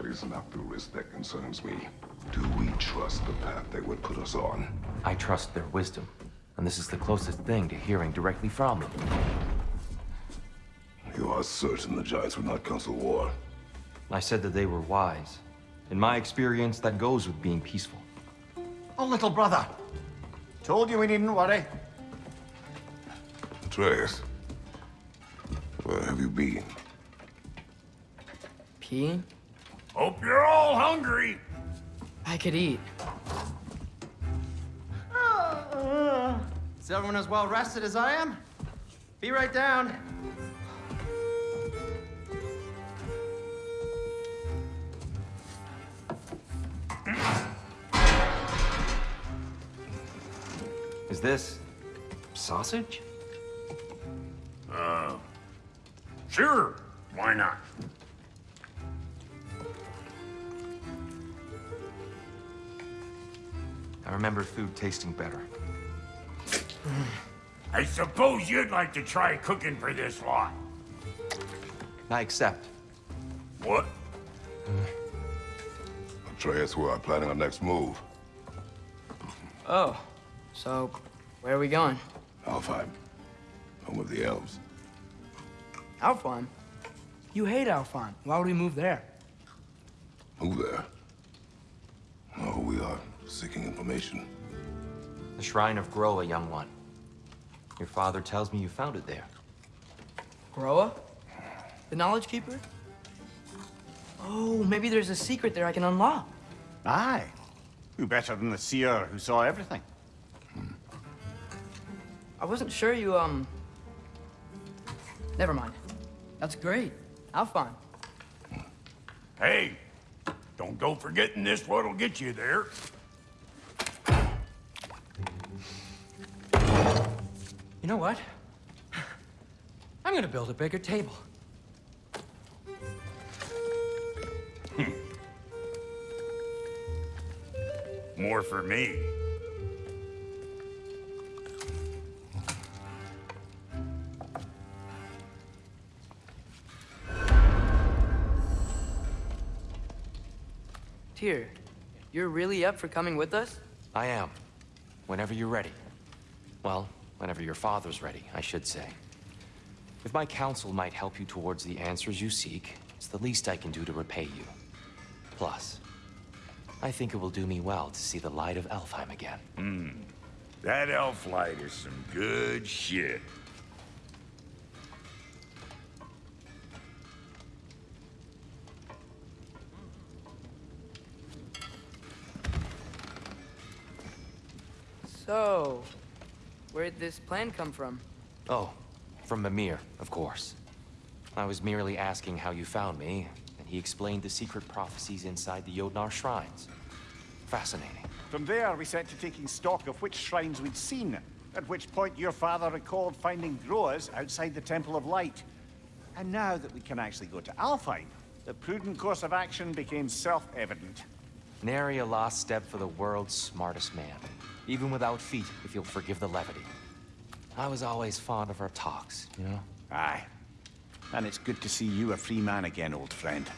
That is not the risk that concerns me. Do we trust the path they would put us on? I trust their wisdom, and this is the closest thing to hearing directly from them. You are certain the Giants would not counsel war? I said that they were wise. In my experience, that goes with being peaceful. Oh, little brother. Told you we needn't worry. Atreus, where have you been? Peeing? Hope you're all hungry. I could eat. Is everyone as well rested as I am? Be right down. Is this... sausage? Uh, sure. Why not? Remember food tasting better. I suppose you'd like to try cooking for this lot. I accept. What? Atreus, we are planning our next move. Oh, so where are we going? Alfheim. Home of the elves. Alfheim? You hate Alfheim. Why would we move there? Who there? Oh, we are seeking information. The Shrine of Groa, young one. Your father tells me you found it there. Groa? The Knowledge Keeper? Oh, maybe there's a secret there I can unlock. Aye. Who better than the seer who saw everything? I wasn't sure you, um... Never mind. That's great. Alfheim. Hey, don't go forgetting this what'll get you there. Know what? I'm gonna build a bigger table. Hmm. More for me. Tyr, you're really up for coming with us? I am. Whenever you're ready. Well, whenever your father's ready, I should say. If my counsel might help you towards the answers you seek, it's the least I can do to repay you. Plus, I think it will do me well to see the light of Alfheim again. Hmm, That elf light is some good shit. So, where'd this plan come from? Oh, from Mimir, of course. I was merely asking how you found me, and he explained the secret prophecies inside the Jötnar shrines. Fascinating. From there, we set to taking stock of which shrines we'd seen, at which point your father recalled finding Groa's outside the Temple of Light. And now that we can actually go to Alfheim, the prudent course of action became self-evident. Nary a lost step for the world's smartest man. Even without feet, if you'll forgive the levity. I was always fond of our talks, you know? Aye. And it's good to see you a free man again, old friend.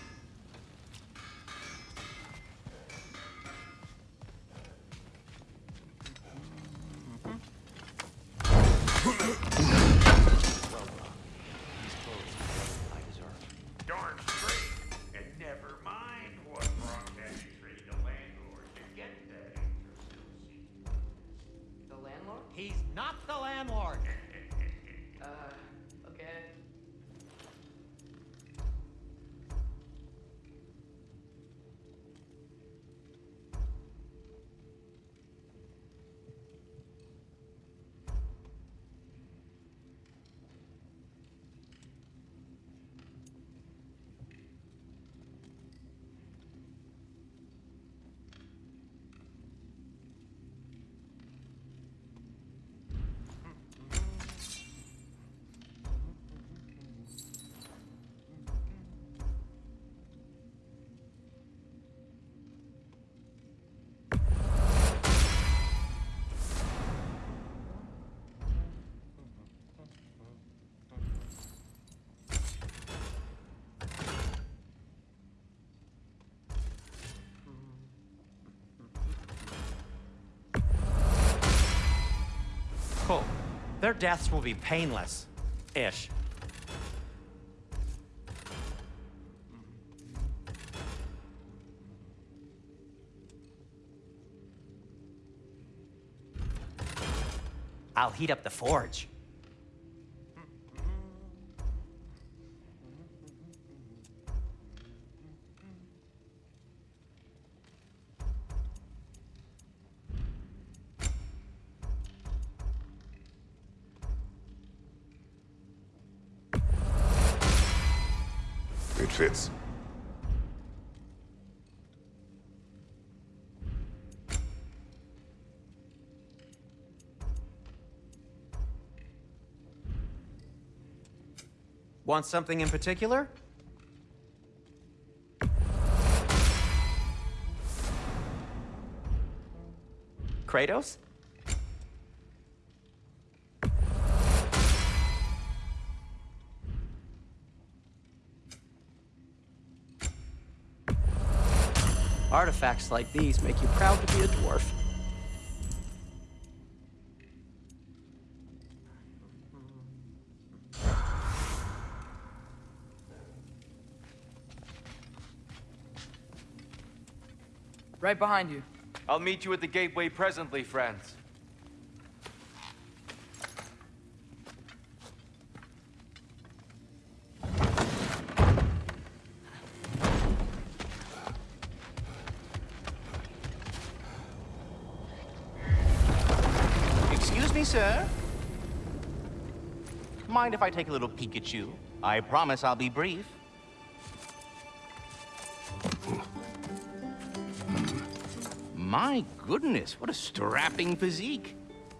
Their deaths will be painless. Ish. I'll heat up the forge. Want something in particular? Kratos? Artifacts like these make you proud to be a dwarf. Right behind you. I'll meet you at the gateway presently, friends. Me, sir? Mind if I take a little peek at you? I promise I'll be brief. My goodness, what a strapping physique.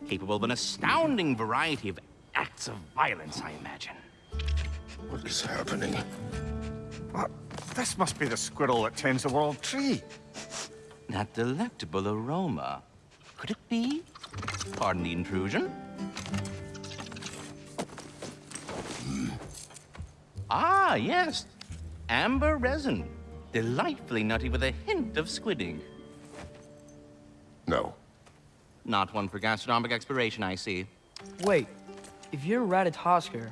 Capable of an astounding variety of acts of violence, I imagine. What is happening? What? This must be the squirrel that tends the world tree. That delectable aroma. Could it be? Pardon the intrusion. Ah, yes. Amber resin. Delightfully nutty with a hint of squidding. No. Not one for gastronomic exploration, I see. Wait, if you're Ratatoskr,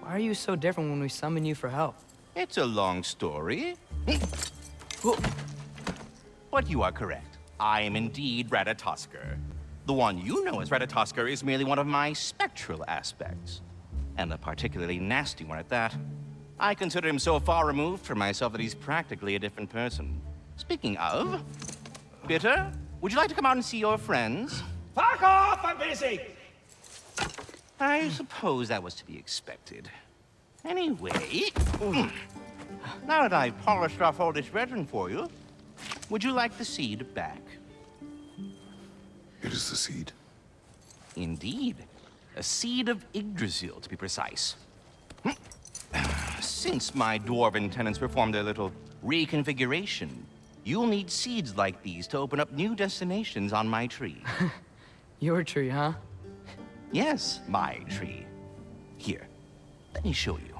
why are you so different when we summon you for help? It's a long story. But you are correct. I am indeed Ratatoskr. The one you know as Ratatoskr is merely one of my spectral aspects. And a particularly nasty one at that. I consider him so far removed from myself that he's practically a different person. Speaking of, Bitter, would you like to come out and see your friends? Fuck off! I'm busy! I suppose that was to be expected. Anyway, now that I've polished off all this resin for you, would you like the seed back? It is the seed. Indeed. A seed of Yggdrasil, to be precise. Since my dwarven tenants performed their little reconfiguration, you'll need seeds like these to open up new destinations on my tree. Your tree, huh? yes, my tree. Here, let me show you.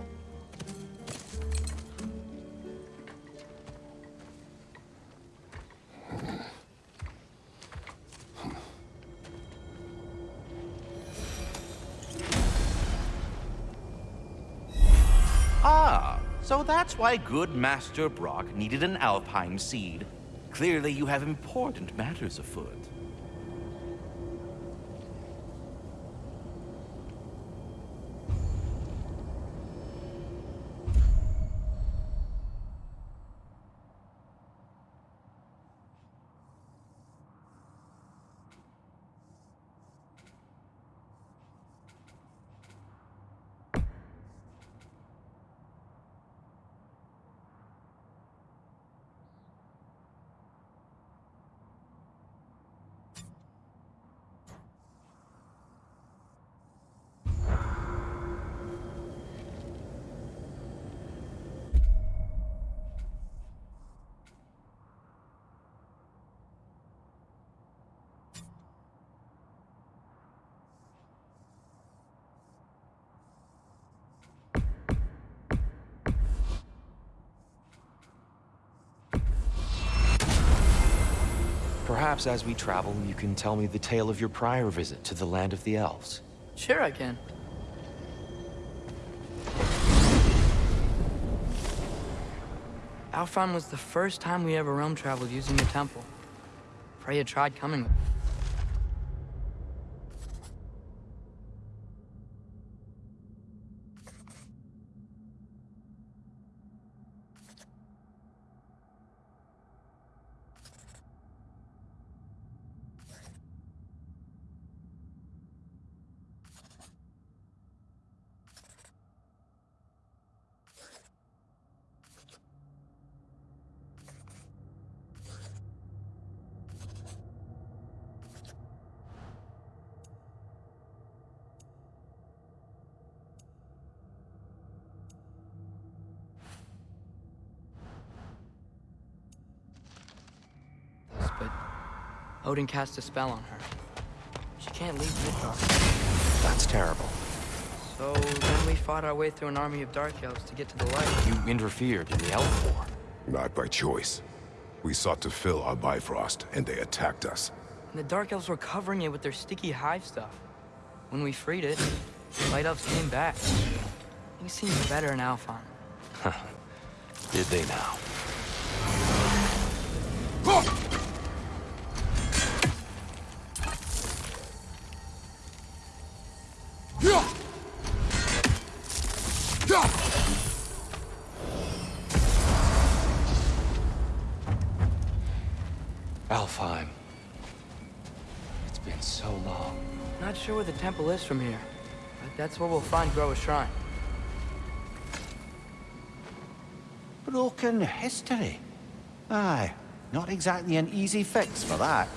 Ah, so that's why good Master Brok needed an Alpine seed. Clearly you have important matters afoot. Perhaps as we travel, you can tell me the tale of your prior visit to the land of the elves. Sure I can. Alfheim was the first time we ever realm traveled using the temple. Freya tried coming with us, but Odin cast a spell on her. She can't leave Midgard. That's terrible. So then we fought our way through an army of dark elves to get to the light. You interfered in the Elf War. Not by choice. We sought to fill our Bifrost, and they attacked us. And the dark elves were covering it with their sticky hive stuff. When we freed it, the light elves came back. Things seemed better in Alfheim. Did they now? Temple is from here, that's where we'll find Groa's shrine. Broken history. Aye, not exactly an easy fix for that.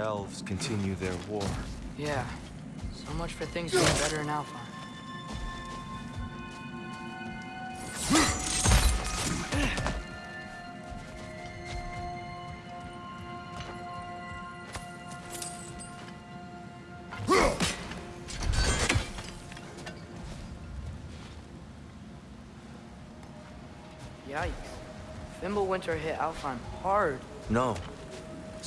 Elves continue their war. Yeah, so much for things being better in Alfheim. Yikes. Fimbulwinter hit Alfheim hard. No.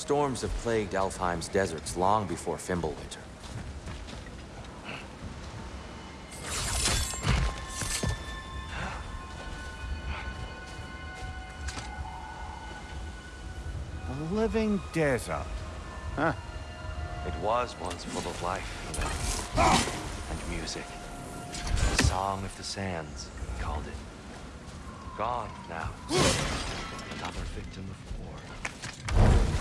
Storms have plagued Alfheim's deserts long before Fimbulwinter. A living desert. Huh. It was once full of life, you know, and music. The Song of the Sands, we called it. Gone now. Another victim of war.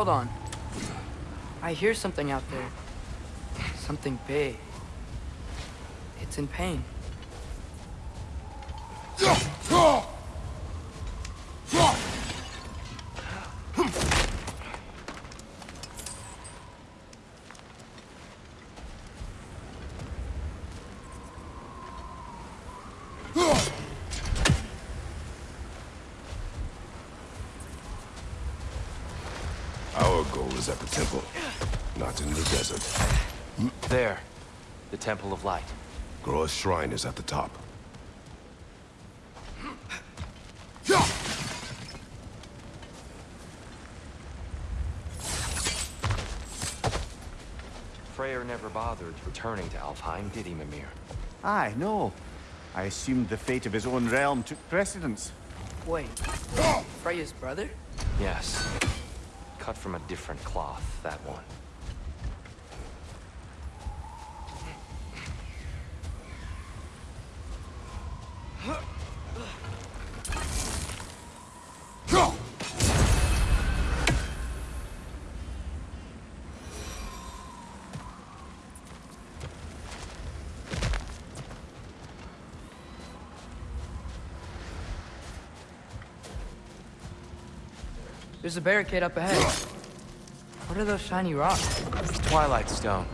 Hold on. I hear something out there. Something big. It's in pain. Our goal is at the temple, not in the desert. There. The Temple of Light. Groa's shrine is at the top. Freyr never bothered returning to Alfheim, did he, Mimir? Aye, no. I assumed the fate of his own realm took precedence. Wait, Freya's brother? Yes. Cut from a different cloth, that one. There's a barricade up ahead. What are those shiny rocks? Twilight Stone.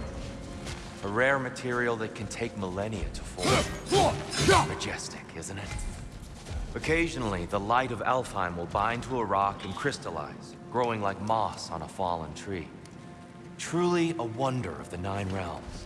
A rare material that can take millennia to form. Majestic, isn't it? Occasionally, the light of Alfheim will bind to a rock and crystallize, growing like moss on a fallen tree. Truly a wonder of the Nine Realms.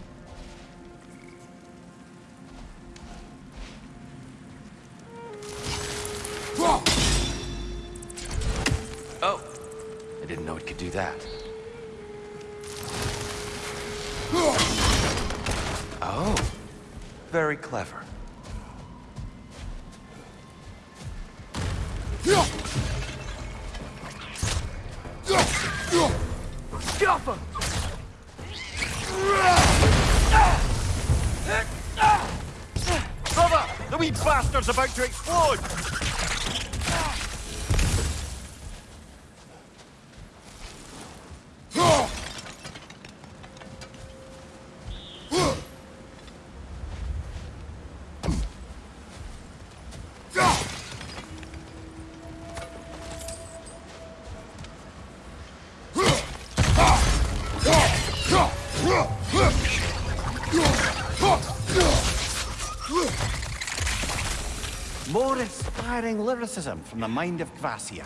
More inspiring lyricism from the mind of Kvasir.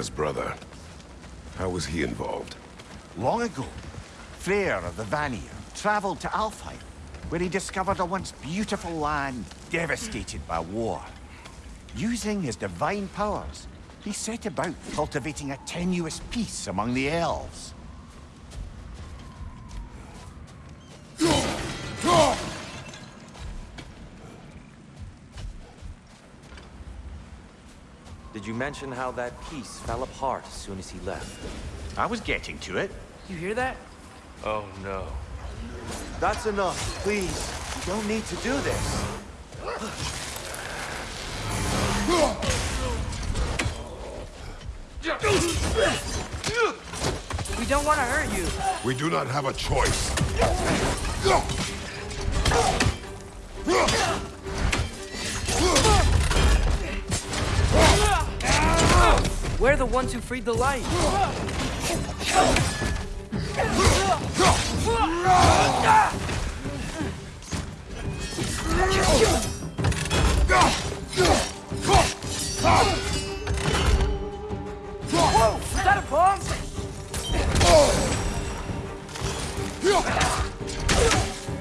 Freya's brother. How was he involved? Long ago, Freyr of the Vanir traveled to Alfheim, where he discovered a once beautiful land devastated by war. Using his divine powers, he set about cultivating a tenuous peace among the elves. Did you mention how that piece fell apart as soon as he left? I was getting to it. You hear that? Oh no. That's enough, please. You don't need to do this. We don't want to hurt you. We do not have a choice. We're the ones who freed the light. Is that a bomb?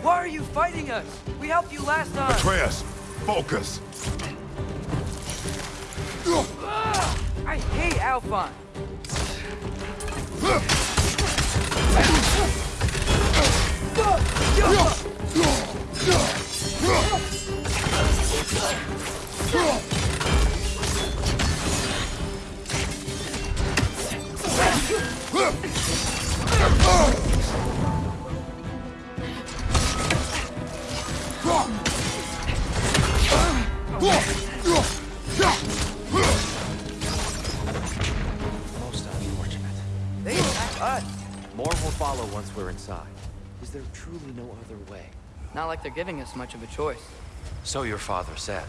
Why are you fighting us? We helped you last time. Atreus, focus. Hate like they're giving us much of a choice. So your father said.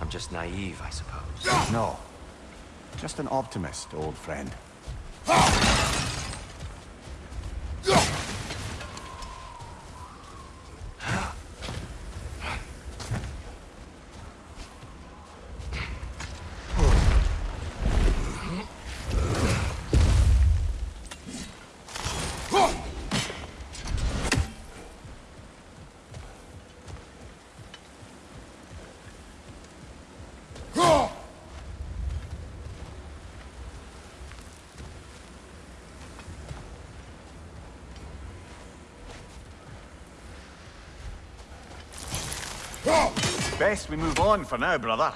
I'm just naive, I suppose. No. Just an optimist, old friend. Best we move on for now, brother.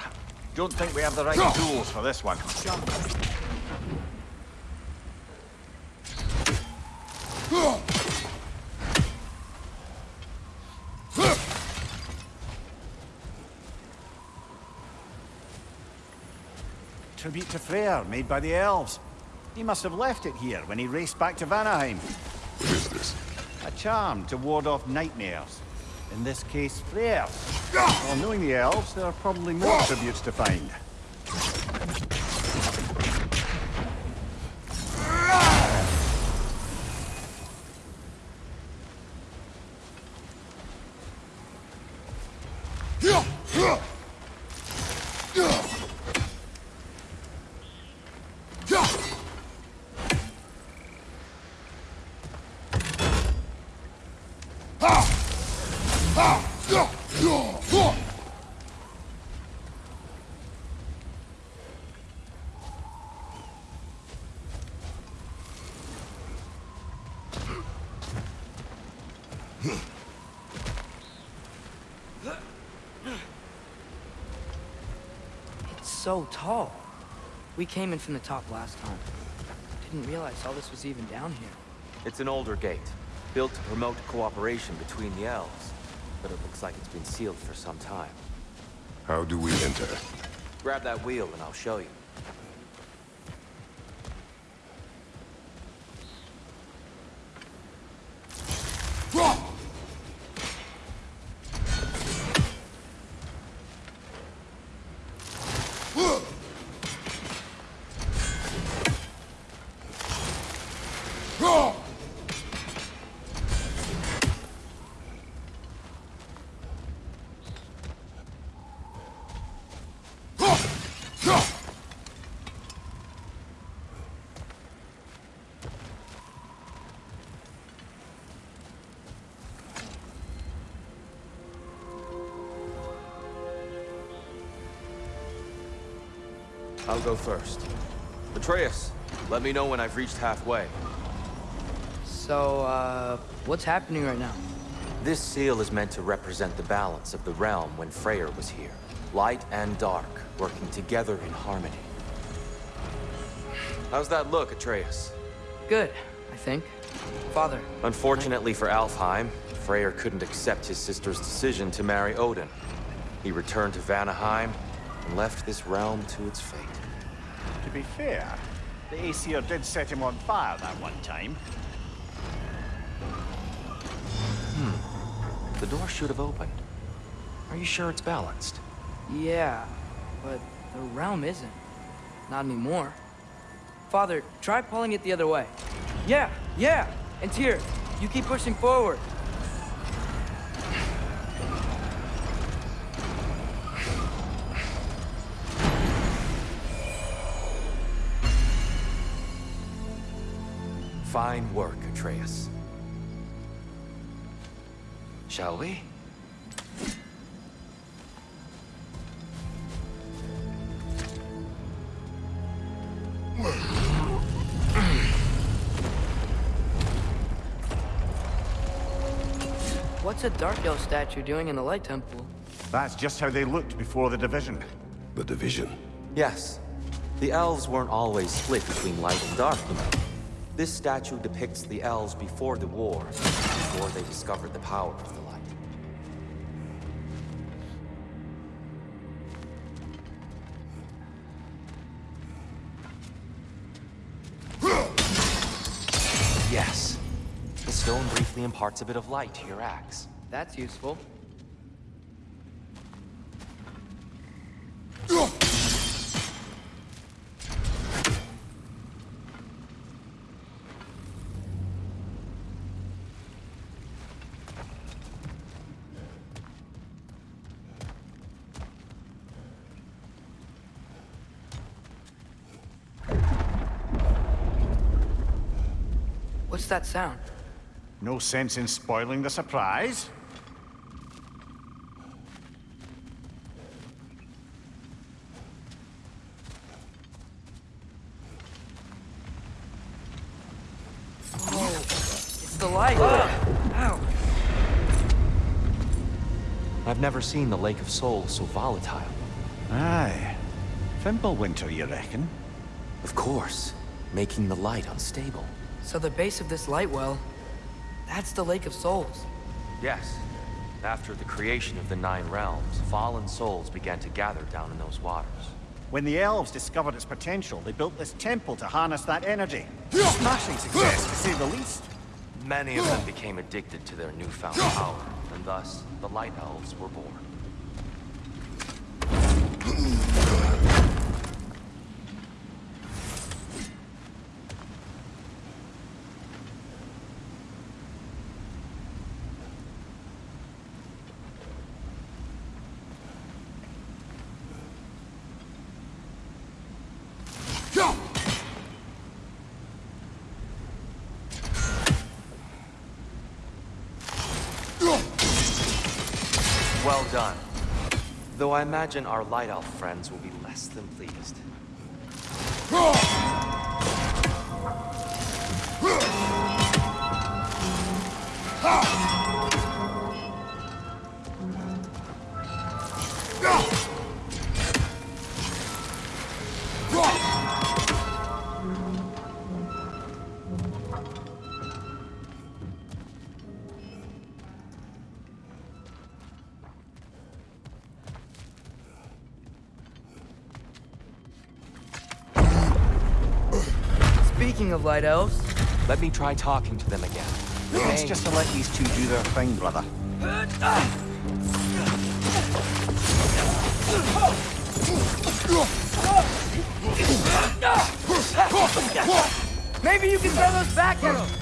Don't think we have the right tools for this one. Tribute to Freyr, made by the elves. He must have left it here when he raced back to Vanaheim. What is this? A charm to ward off nightmares. In this case, Freyr. Well, knowing the elves, there are probably more tributes to find. It's so tall. We came in from the top last time. Didn't realize all this was even down here. It's an older gate, built to promote cooperation between the elves. But it looks like it's been sealed for some time. How do we enter? Grab that wheel and I'll show you. Go first. Atreus, let me know when I've reached halfway. So, uh, what's happening right now? This seal is meant to represent the balance of the realm when Freyr was here. Light and dark, working together in harmony. How's that look, Atreus? Good, I think. Father, Unfortunately for Alfheim, Freyr couldn't accept his sister's decision to marry Odin. He returned to Vanaheim and left this realm to its fate. To be fair, the Aesir did set him on fire that one time. Hmm. The door should have opened. Are you sure it's balanced? yeah, but the realm isn't. Not anymore. Father, try pulling it the other way. Yeah, yeah, and here, you keep pushing forward. Fine work, Atreus. Shall we? What's a Dark Elf statue doing in the Light Temple? That's just how they looked before the division. The division. Yes. The elves weren't always split between light and dark, you know. This statue depicts the elves before the war, before they discovered the power of the light. Yes. The stone briefly imparts a bit of light to your axe. That's useful. That sound? No sense in spoiling the surprise. Oh, it's the light. Ow. I've never seen the Lake of Souls so volatile. Aye. Fimbulwinter, you reckon? Of course, making the light unstable. So the base of this light well, that's the Lake of Souls. Yes. After the creation of the Nine Realms, fallen souls began to gather down in those waters. When the elves discovered its potential, they built this temple to harness that energy. Smashing success, to say the least. Many of them became addicted to their newfound power, and thus, the Light Elves were born. Well done. Though I imagine our Light Elf friends will be less than pleased. Of light elves, Let me try talking to them again. It's just to let these two do their thing, brother. maybe you can throw those back at them.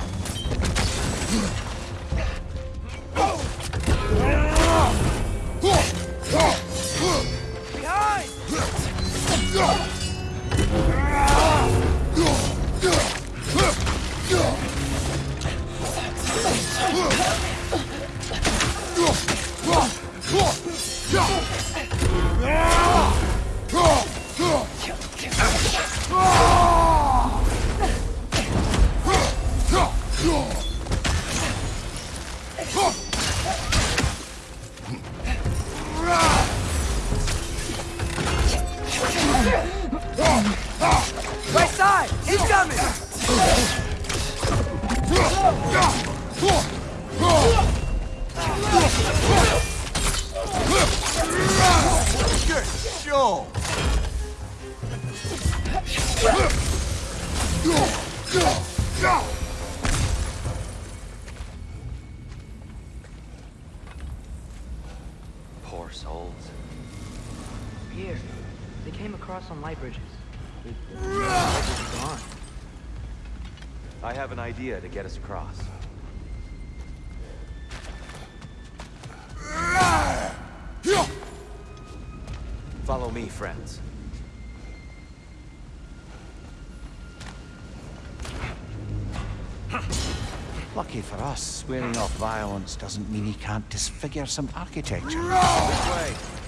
Idea to get us across. Follow me, friends. Lucky for us, swearing off violence doesn't mean he can't disfigure some architecture. This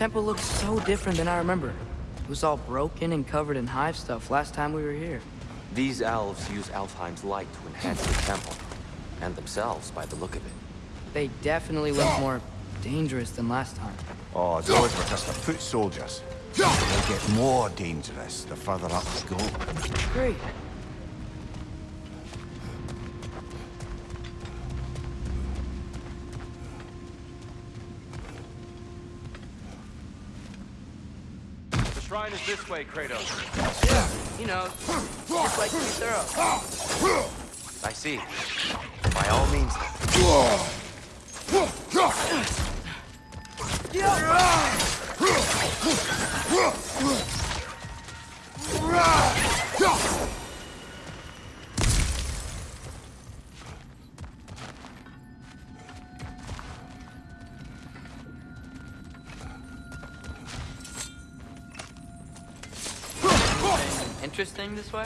temple looks so different than I remember. It was all broken and covered in hive stuff last time we were here. These elves use Alfheim's light to enhance the temple. And themselves, by the look of it. They definitely look more dangerous than last time. Oh, those were just the foot soldiers. They'll get more dangerous the further up we go. Great. Way, Kratos. You know, just like to be thorough. I see. By all means. Interesting this way?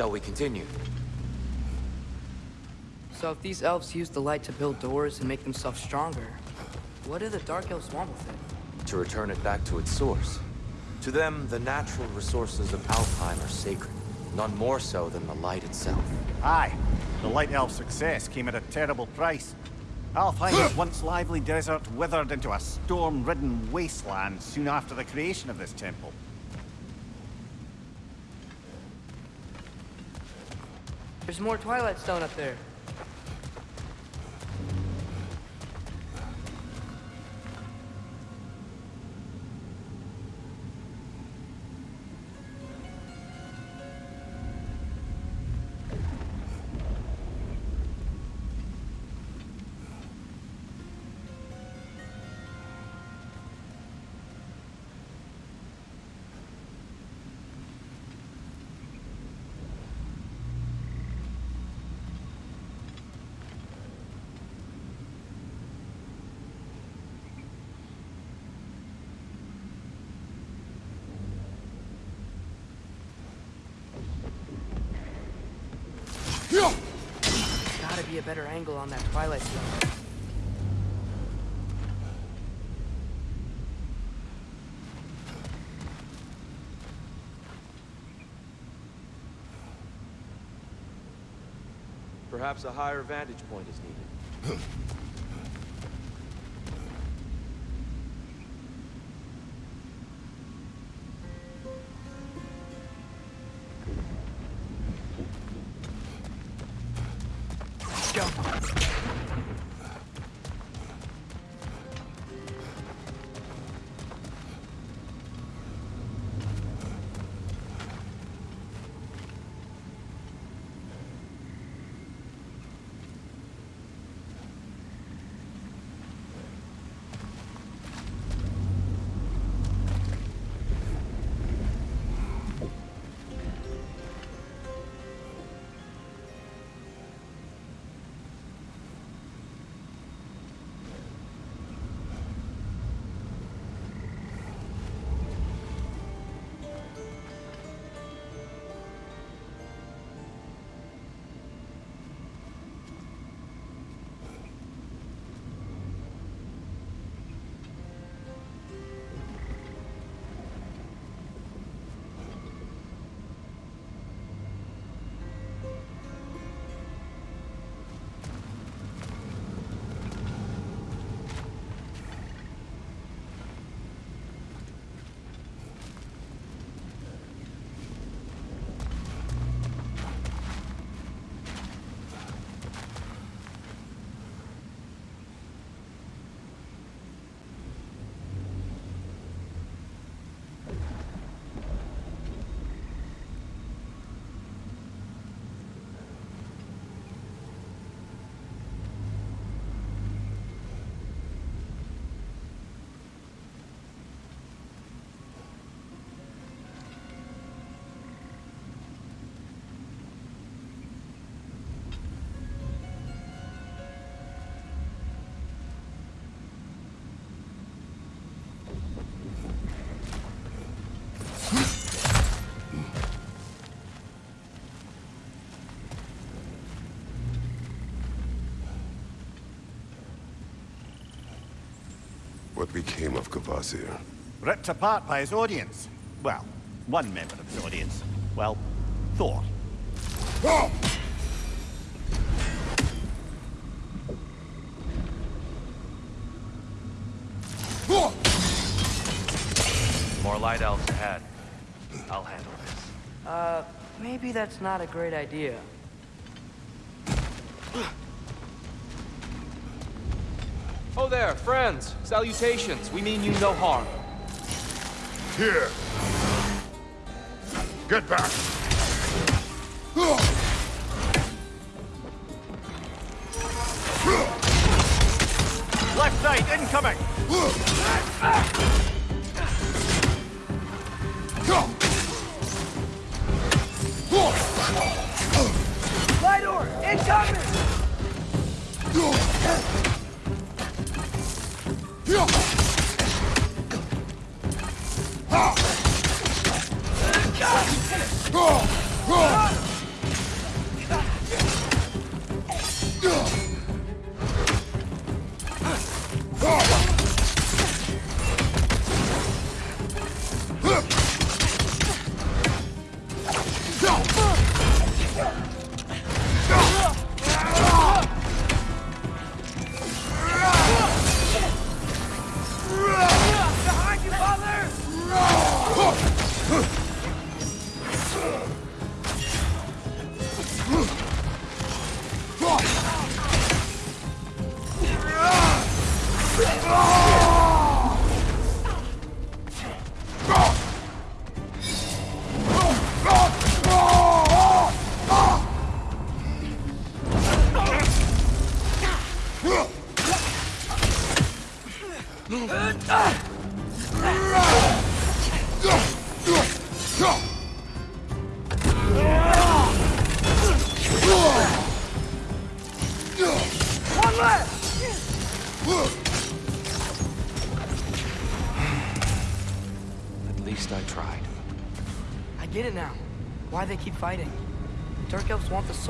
Shall we continue? So if these elves use the light to build doors and make themselves stronger, what do the Dark Elves want with it? To return it back to its source. To them, the natural resources of Alfheim are sacred. None more so than the light itself. Aye, the Light Elf success came at a terrible price. Alfheim's once lively desert withered into a storm-ridden wasteland soon after the creation of this temple. There's more Twilight Stone up there. better angle on that twilight stone. Perhaps a higher vantage point is needed. What became of Kvasir? Ripped apart by his audience. Well, one member of his audience. Well, Thor. More light elves ahead. I'll handle this. Uh, maybe that's not a great idea. There, friends. Salutations. We mean you no harm. Here! Get back!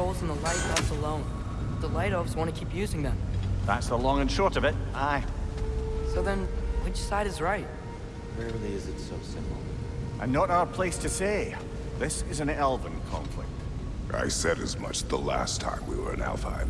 Souls in the light elves alone. The light elves want to keep using them. That's the long and short of it. Aye. So then, which side is right? Rarely is it so simple. And not our place to say. This is an elven conflict. I said as much the last time we were in Alfheim.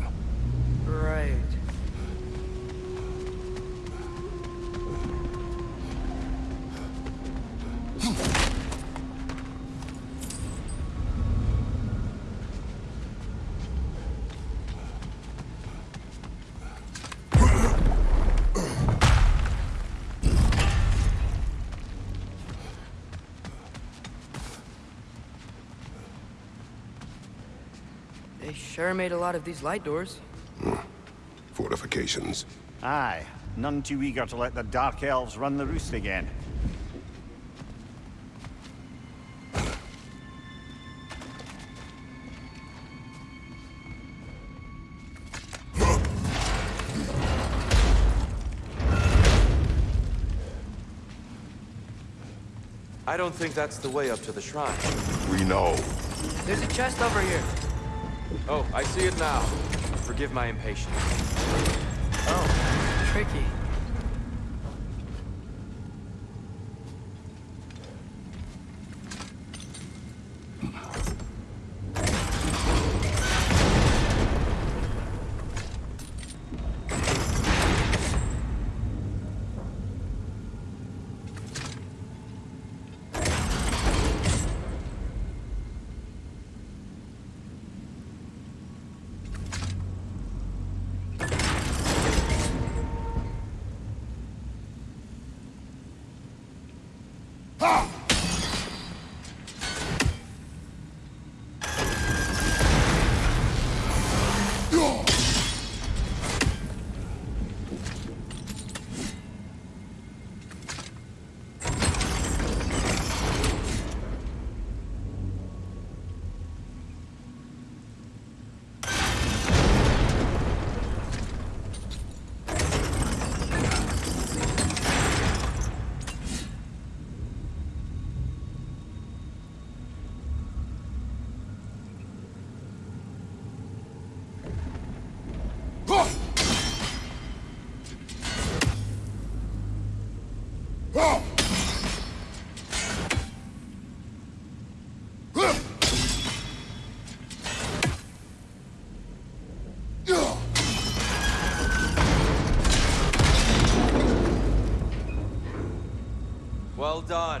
Sure made a lot of these light doors. Hmm. Fortifications. Aye, none too eager to let the Dark Elves run the roost again. I don't think that's the way up to the shrine. We know. There's a chest over here. Oh, I see it now. Forgive my impatience. Oh, tricky. Well done.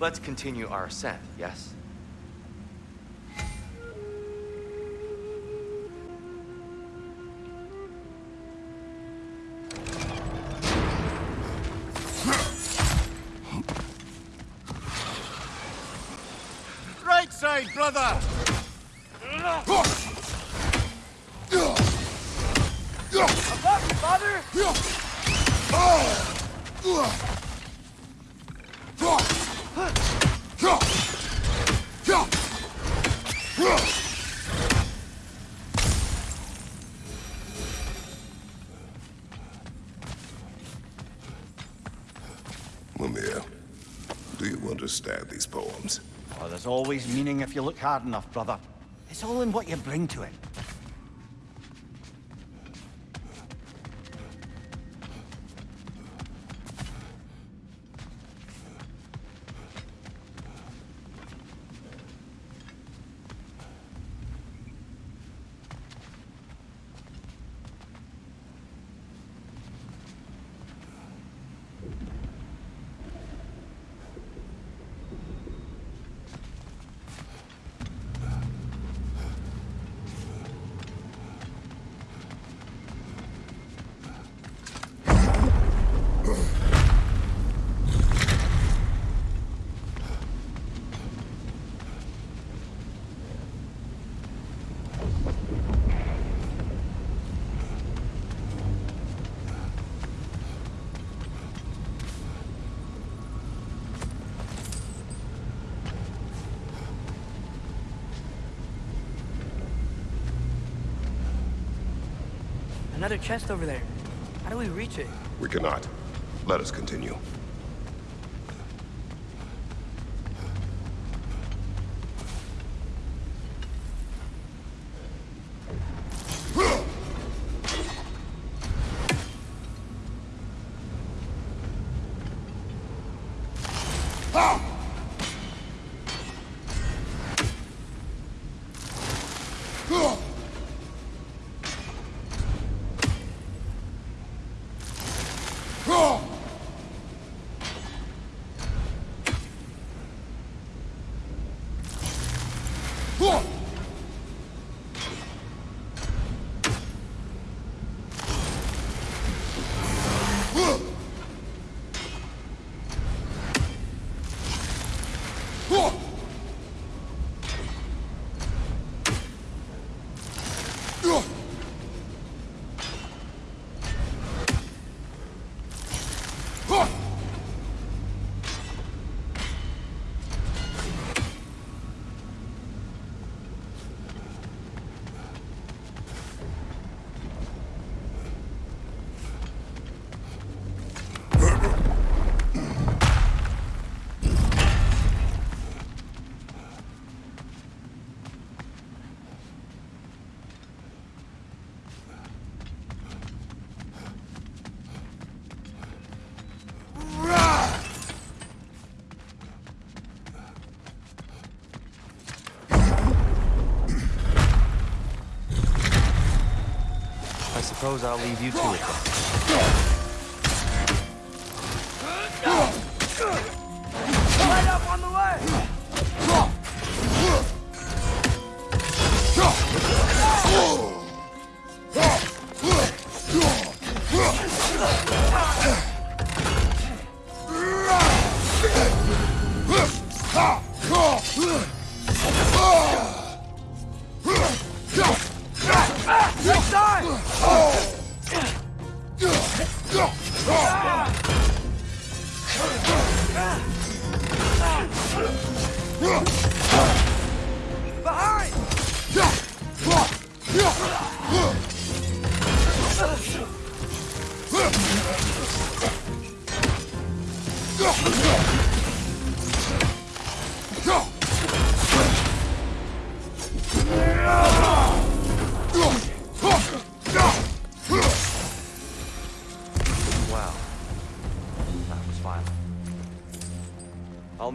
Let's continue our ascent, yes? Right side, brother! Above you, father! Mimir, do you understand these poems? Oh, there's always meaning if you look hard enough, brother. It's all in what you bring to it. Another chest over there. How do we reach it? We cannot. Let us continue. Suppose I'll leave you to it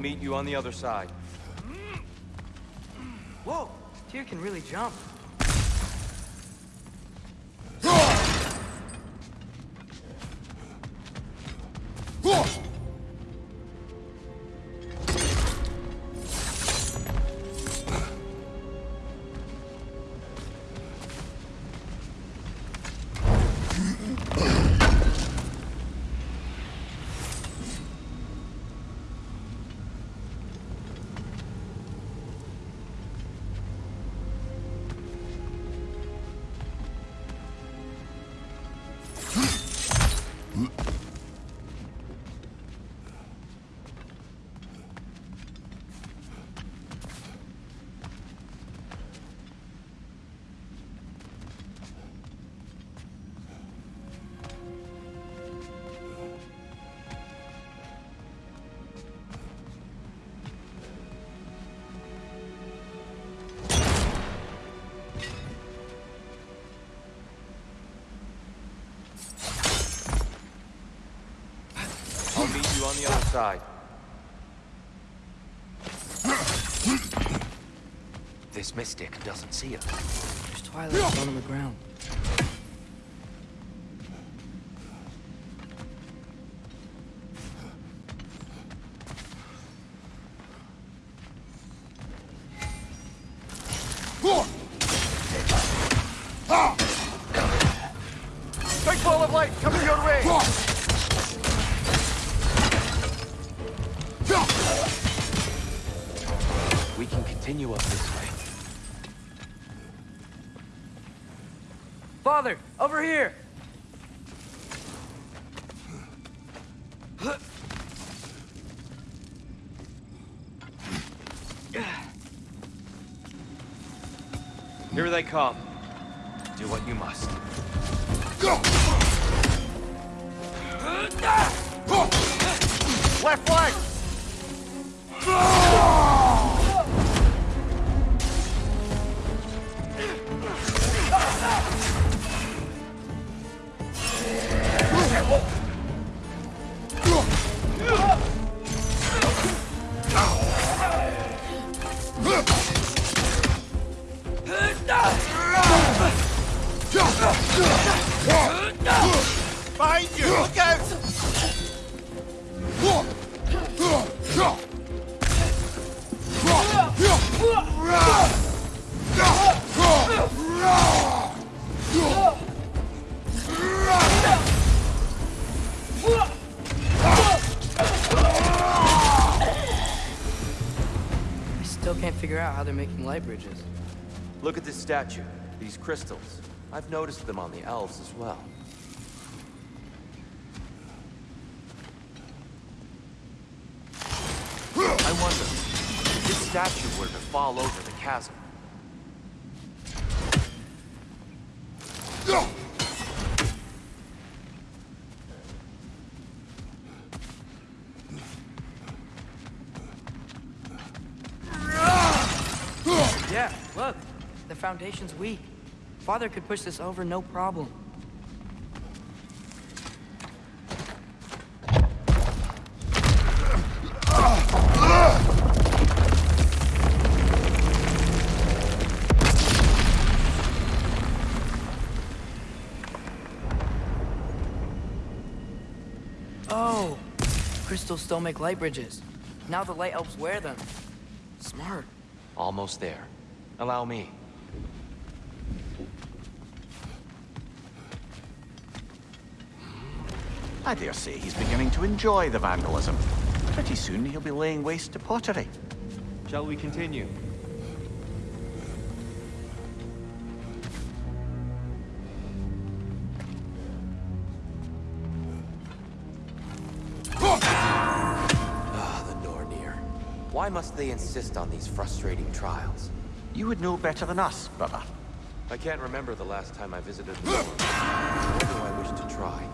meet you on the other side. Whoa! Tyr can really jump. This mystic doesn't see us. There's Twilight on the ground. Come. They're making light bridges. Look at this statue. These crystals. I've noticed them on the elves as well. Foundation's weak. Father could push this over no problem. Oh! Crystals still make light bridges. Now the light elves wear them. Smart. almost there. Allow me. I dare say he's beginning to enjoy the vandalism. Pretty soon he'll be laying waste to pottery. Shall we continue? Ah, the Nornir. Why must they insist on these frustrating trials? You would know better than us, brother. I can't remember the last time I visited the Nor, nor do I wish to try.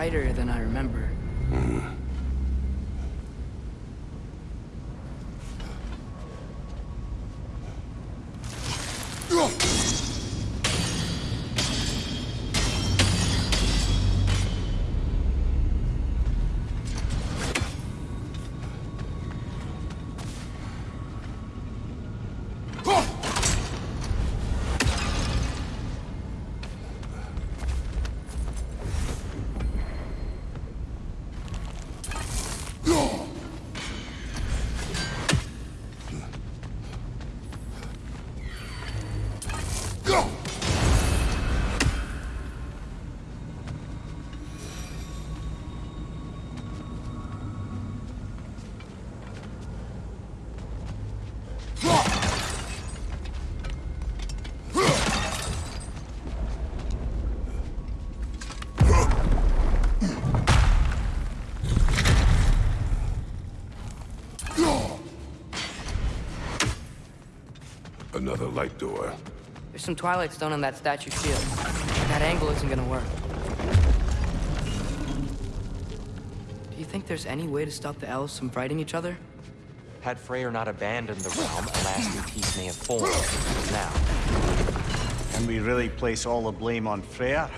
Brighter than I Another light door. There's some Twilight Stone on that statue shield. That angle isn't gonna work. Do you think there's any way to stop the elves from fighting each other? Had Freyr not abandoned the realm, a lasting peace may have formed. Now, Can we really place all the blame on Freyr?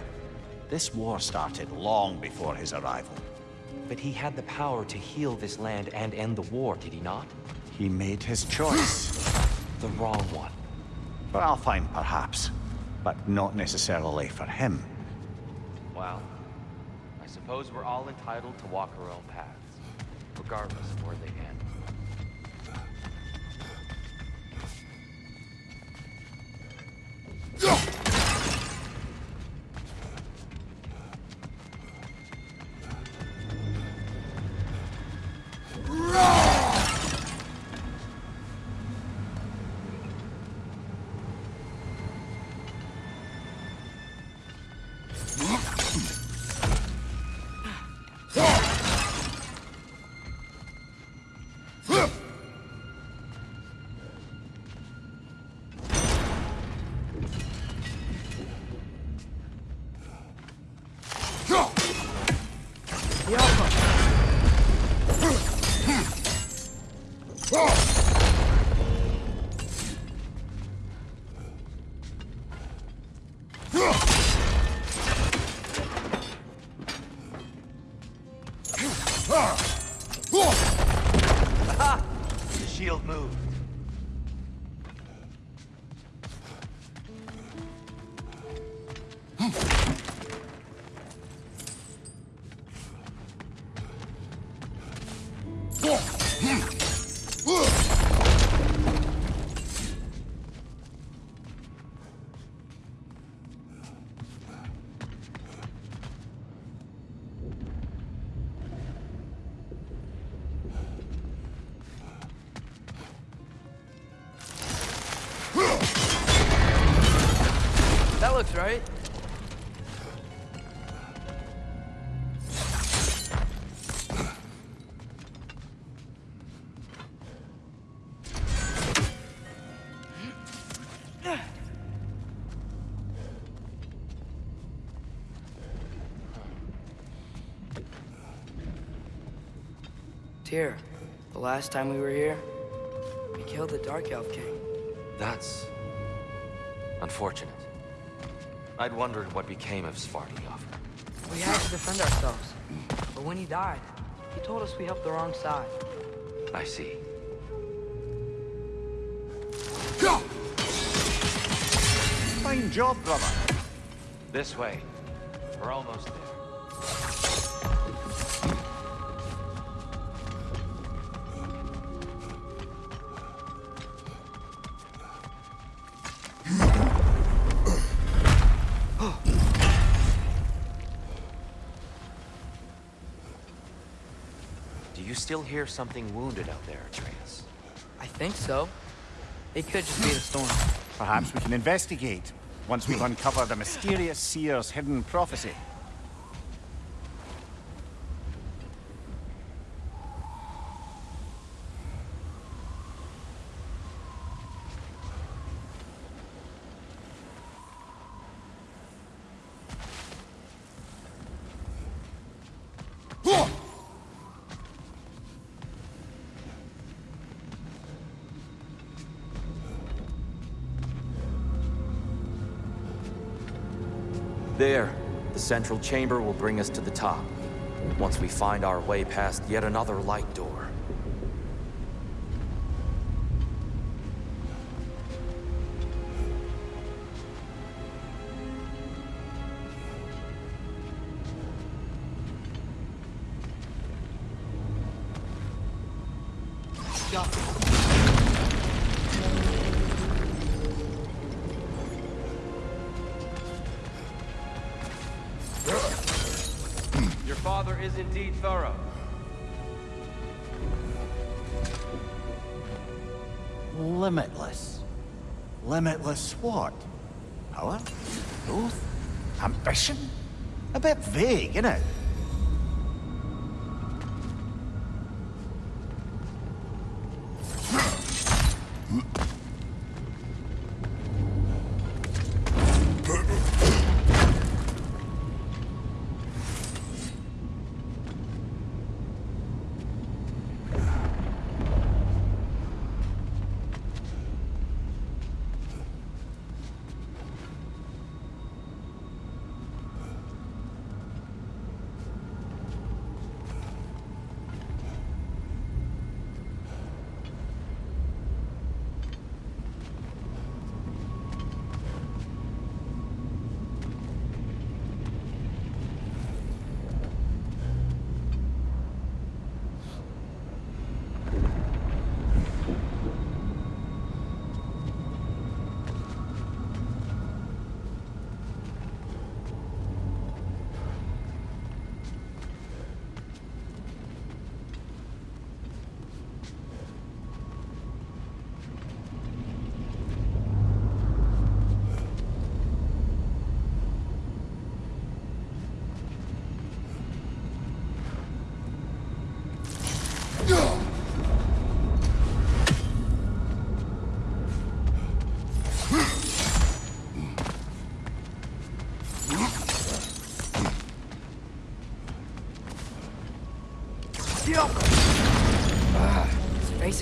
This war started long before his arrival. but he had the power to heal this land and end the war, did he not? He made his choice. The wrong one. For Alfheim, perhaps. But not necessarily for him. Well, I suppose we're all entitled to walk our own paths, regardless of where they end. Tyr, the last time we were here, we killed the Dark Elf King. That's... unfortunate. I'd wondered what became of Svartalfheim. We had to defend ourselves. But when he died, he told us we helped the wrong side. I see. Fine job, brother. This way. We're almost there. Still hear something wounded out there, Atreus? I think so. It could just be the storm. Perhaps we can investigate once we've uncovered a mysterious seer's hidden prophecy. Central chamber will bring us to the top. Once we find our way past yet another light door. Limitless what? Power? Growth? Ambition? A bit vague, isn't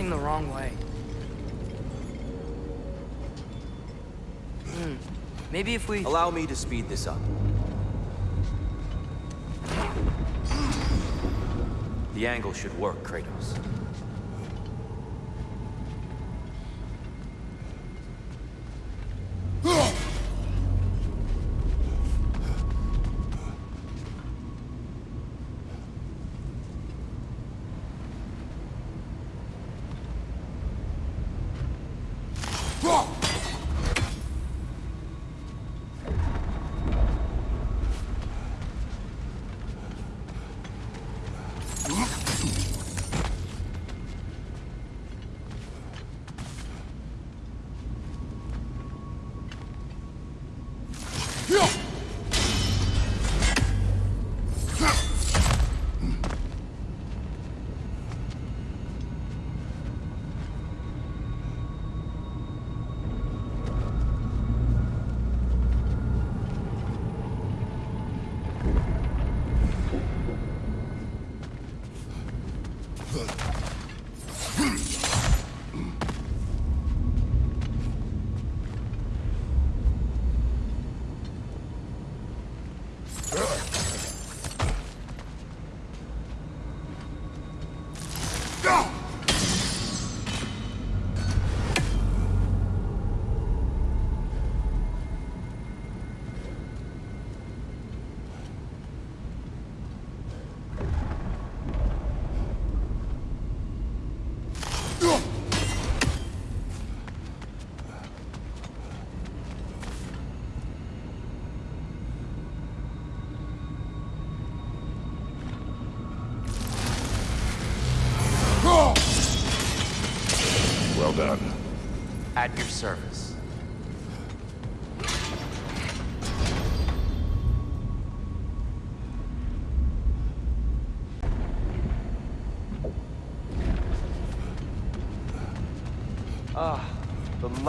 facing the wrong way. Hmm. Maybe if we... Allow me to speed this up. The angle should work, Kratos.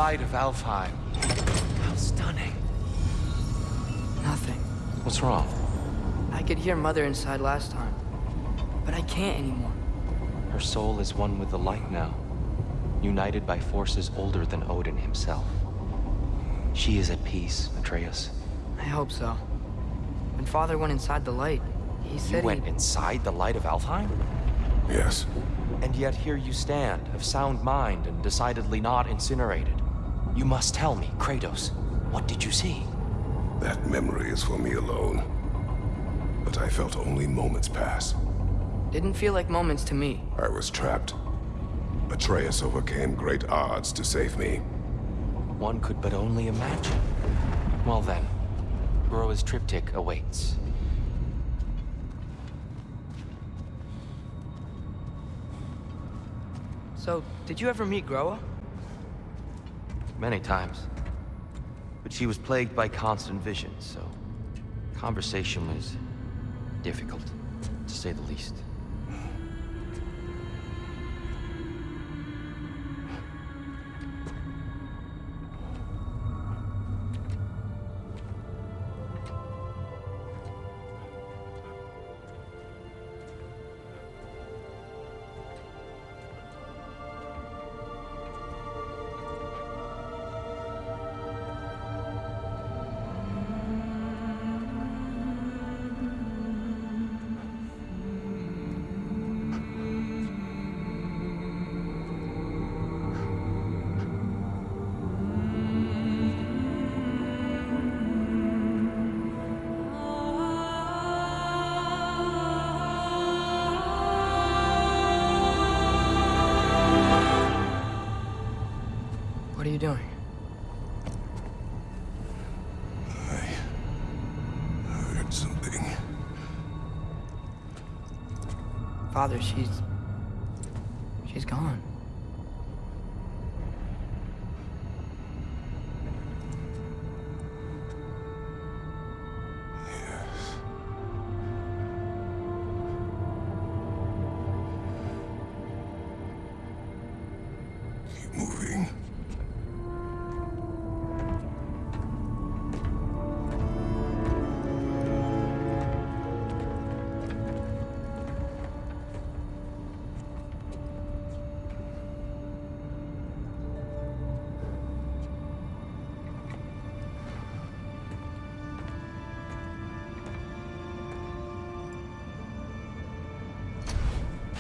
Light of Alfheim. How stunning. Nothing. What's wrong? I could hear Mother inside last time. But I can't anymore. Her soul is one with the light now, united by forces older than Odin himself. She is at peace, Atreus. I hope so. When Father went inside the light, he said You said went he... inside the light of Alfheim? Yes. And yet here you stand, of sound mind and decidedly not incinerated. You must tell me, Kratos, what did you see? That memory is for me alone. But I felt only moments pass. Didn't feel like moments to me. I was trapped. Atreus overcame great odds to save me. One could but only imagine. Well then, Groa's triptych awaits. So, did you ever meet Groa? Many times. But she was plagued by constant visions, so conversation was difficult, to say the least. Father, she's...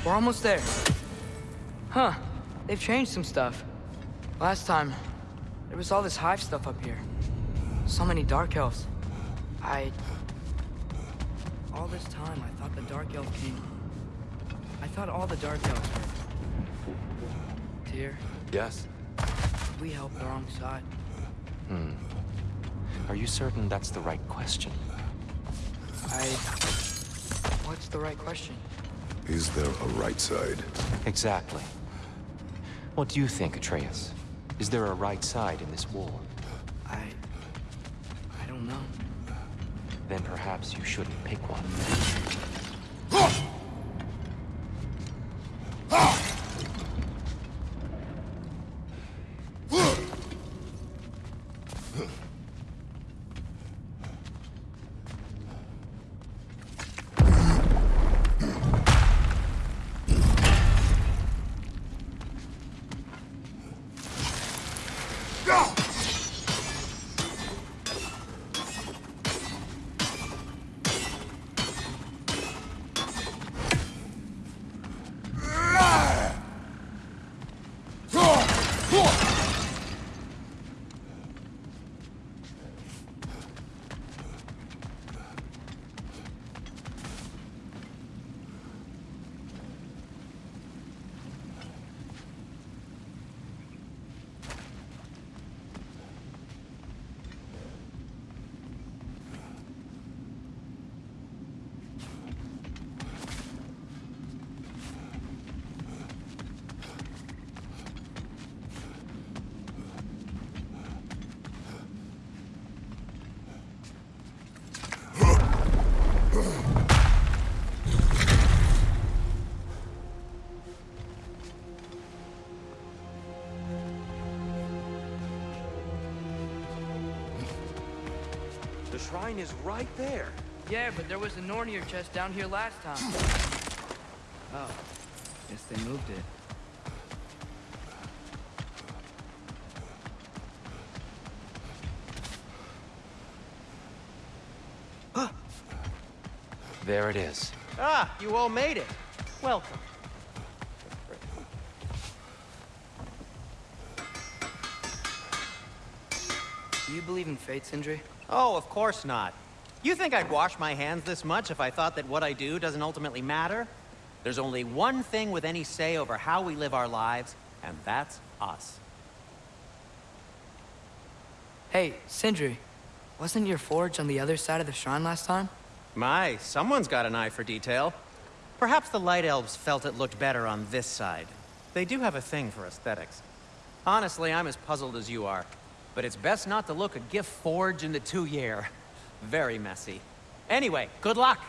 We're almost there. Huh. They've changed some stuff. Last time, there was all this hive stuff up here. So many Dark Elves. I... All this time, I thought the Dark Elf King... I thought all the Dark Elves were... Tyr, Yes? we helped the wrong side. Hmm. Are you certain that's the right question? I... What's the right question? Is there a right side? Exactly. What do you think, Atreus? Is there a right side in this war? I... I don't know. Then perhaps you shouldn't pick one. Is right there. Yeah, but there was a Nornir chest down here last time. Oh. Guess they moved it. There it is. Ah, you all made it. Welcome. Believe in fate, Sindri? Oh, of course not. You think I'd wash my hands this much if I thought that what I do doesn't ultimately matter? There's only one thing with any say over how we live our lives, and that's us. Hey, Sindri. Wasn't your forge on the other side of the shrine last time? My, someone's got an eye for detail. Perhaps the Light Elves felt it looked better on this side. They do have a thing for aesthetics. Honestly, I'm as puzzled as you are. But it's best not to look a gift forge in the tuyere. Very messy. Anyway, good luck!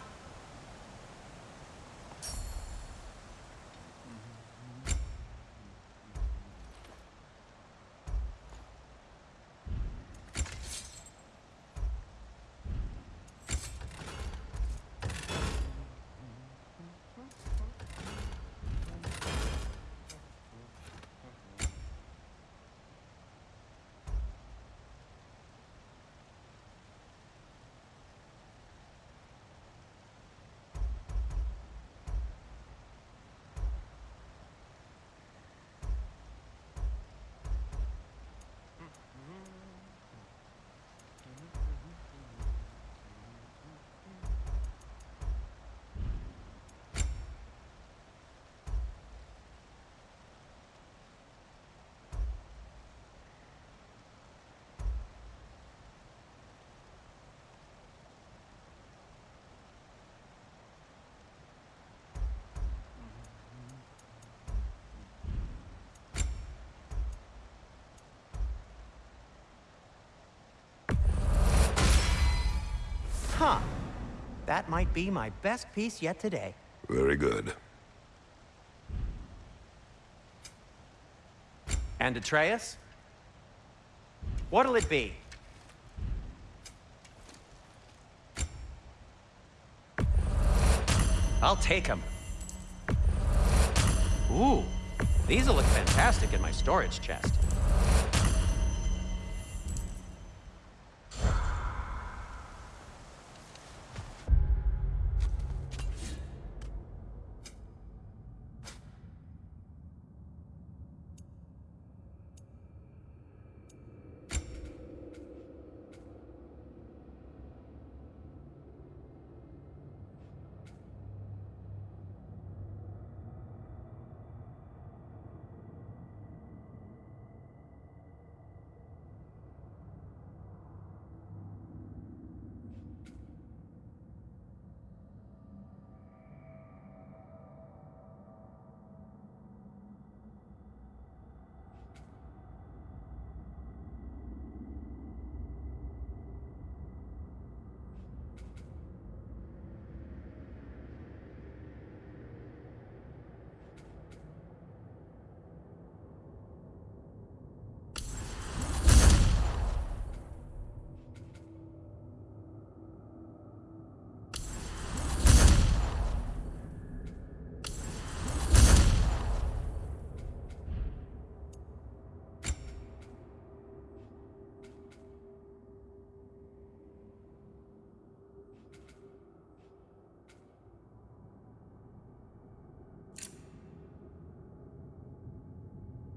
Huh. That might be my best piece yet today. Very good. And Atreus? What'll it be? I'll take them. Ooh, these'll look fantastic in my storage chest.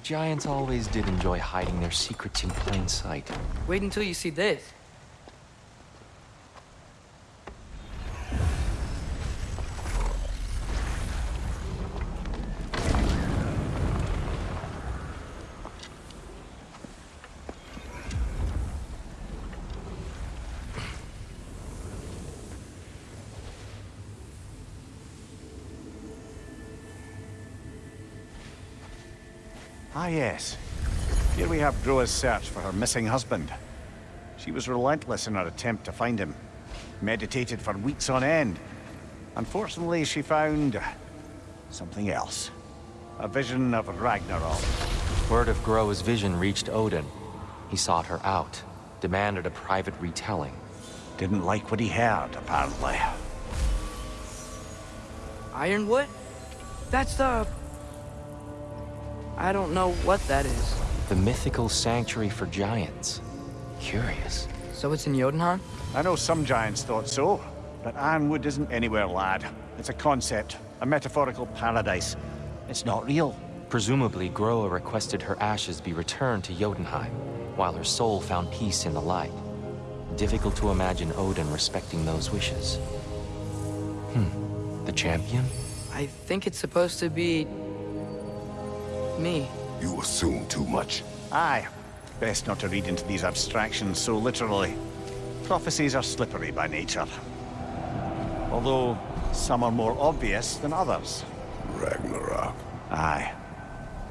The Giants always did enjoy hiding their secrets in plain sight. Wait until you see this. Yes. Here we have Groa's search for her missing husband. She was relentless in her attempt to find him. Meditated for weeks on end. Unfortunately, she found... uh, something else. A vision of Ragnarok. Word of Groa's vision reached Odin. He sought her out, demanded a private retelling. Didn't like what he heard, apparently. Ironwood? That's the... I don't know what that is. The mythical sanctuary for giants. Curious. So it's in Jotunheim? I know some giants thought so, but Ironwood isn't anywhere, lad. It's a concept, a metaphorical paradise. It's not real. Presumably, Groa requested her ashes be returned to Jotunheim, while her soul found peace in the light. Difficult to imagine Odin respecting those wishes. Hmm. The champion? I think it's supposed to be... me. You assume too much. Aye. Best not to read into these abstractions so literally. Prophecies are slippery by nature. Although, some are more obvious than others. Ragnarok. Aye.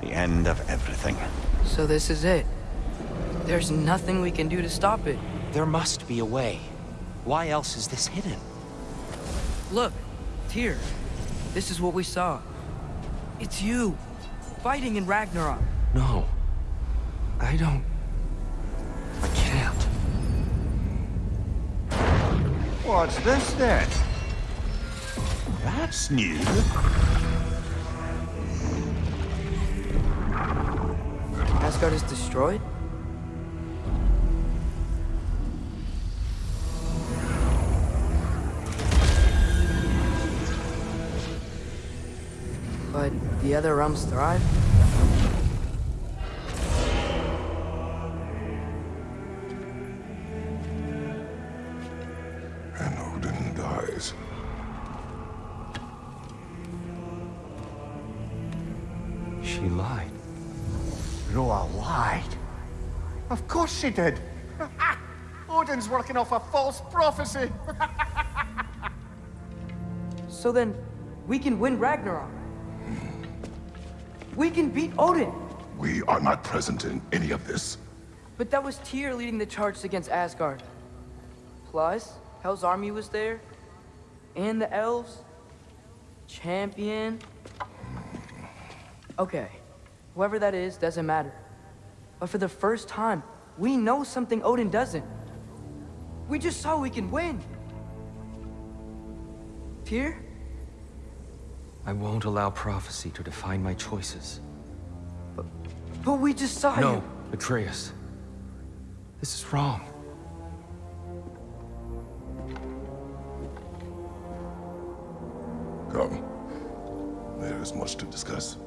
The end of everything. So this is it. There's nothing we can do to stop it. There must be a way. Why else is this hidden? Look, Tyr. This is what we saw. It's you, fighting in Ragnarok. No. I don't... I can't. What's this then? That's new. Asgard is destroyed? The other realms thrive? And Odin dies. She lied. Groa lied. Of course she did. Odin's working off a false prophecy. So then, we can win Ragnarok. We can beat Odin. We are not present in any of this. But that was Tyr leading the charge against Asgard. Plus, Hell's army was there. And the elves. Champion. Okay, whoever that is doesn't matter. But for the first time, we know something Odin doesn't. We just saw we can win. Tyr? I won't allow prophecy to define my choices. But we just saw No. Atreus. This is wrong. Come. There is much to discuss.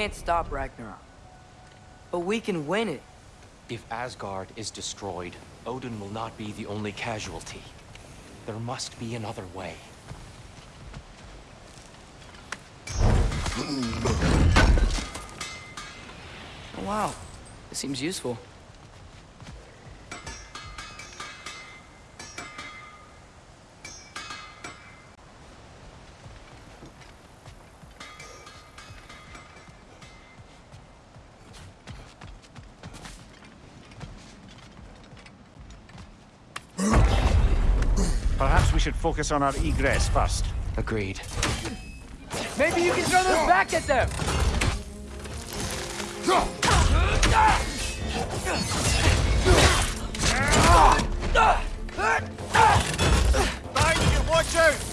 Can't stop Ragnarok. But we can win it. If Asgard is destroyed, Odin will not be the only casualty. There must be another way. Oh, wow. This seems useful. Should focus on our egress first. Agreed. Maybe you can throw those back at them! Thank you, watch out!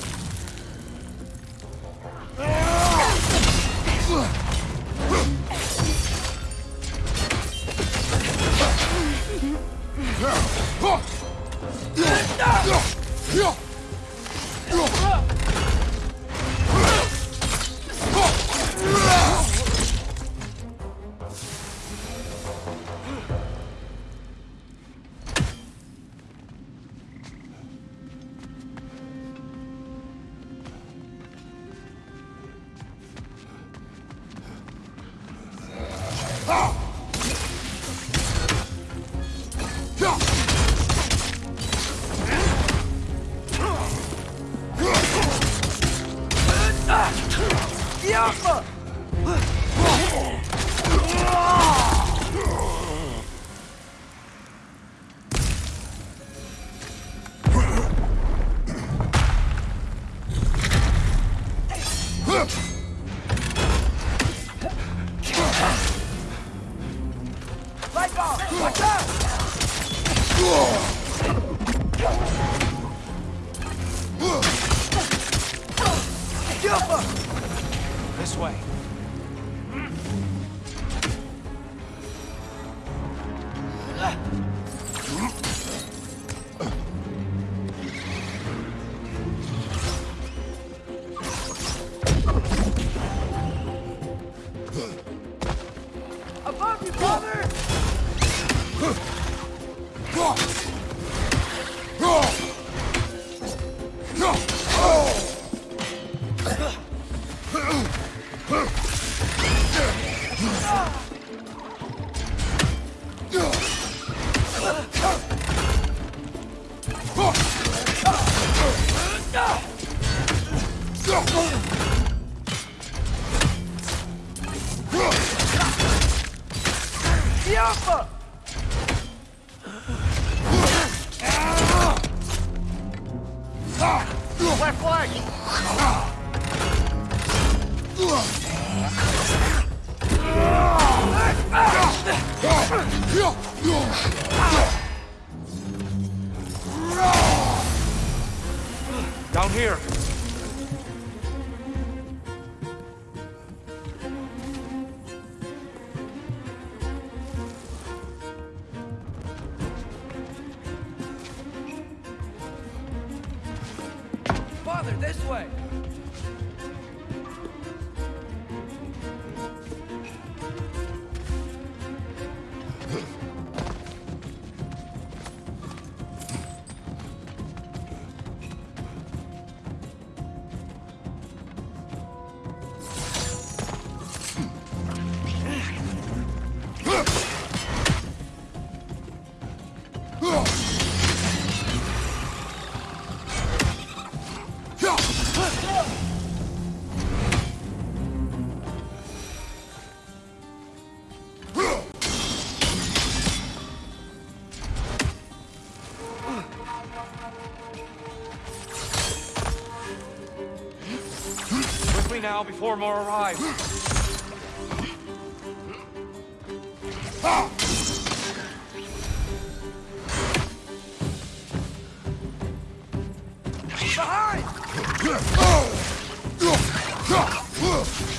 Quickly now, before more arrive. It's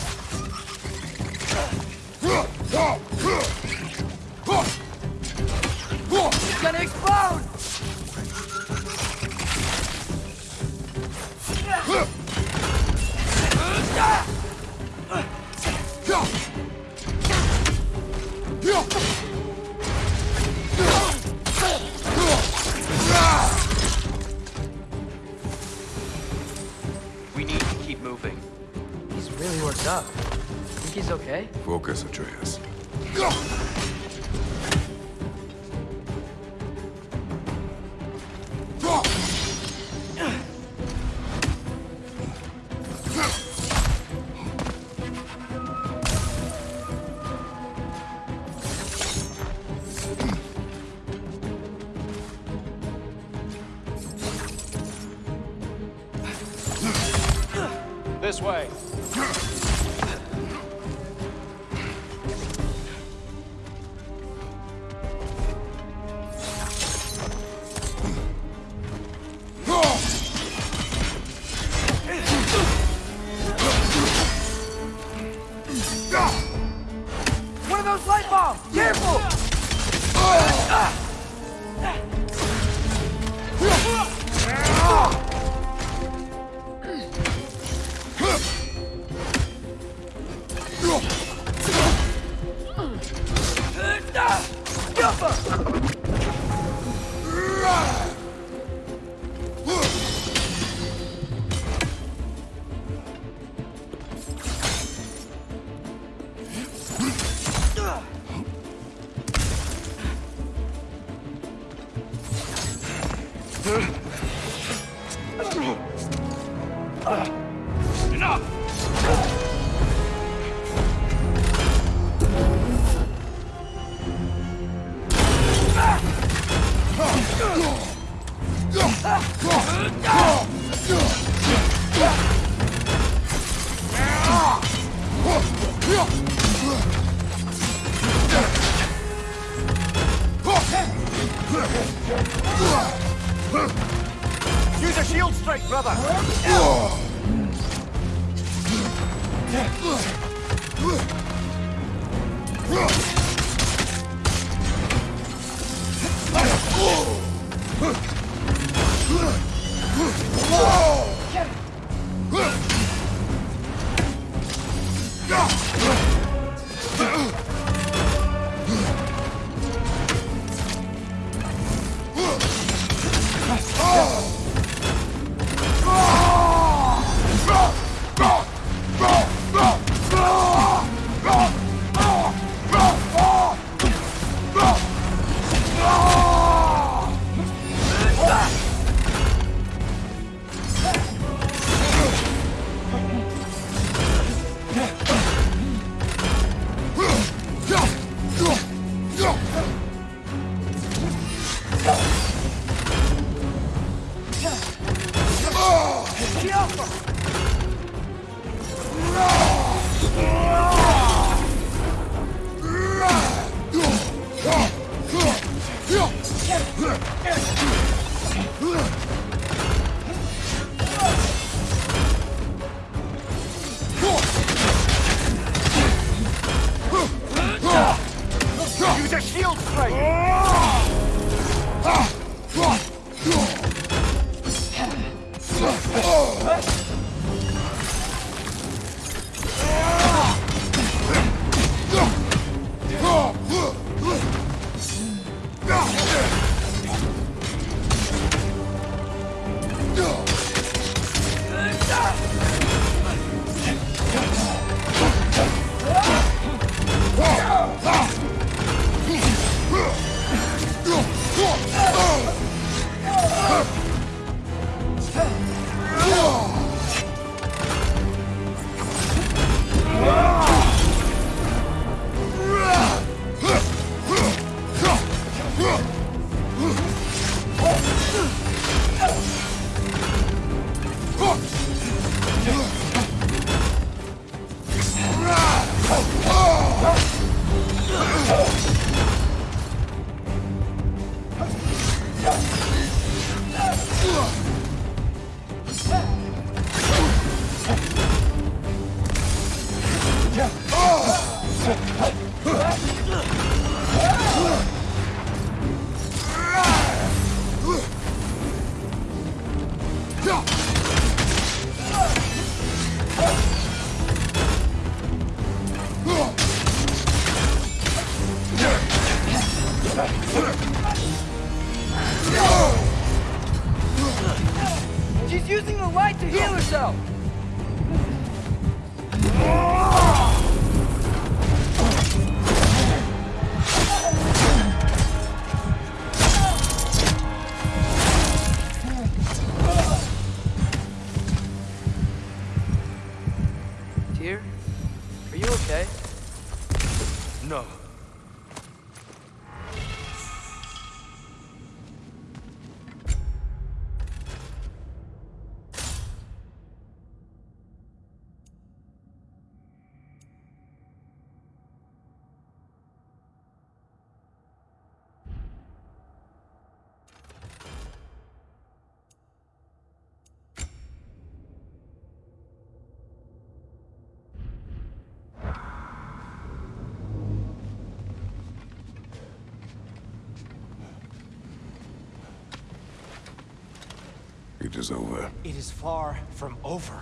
It is over. It is far from over.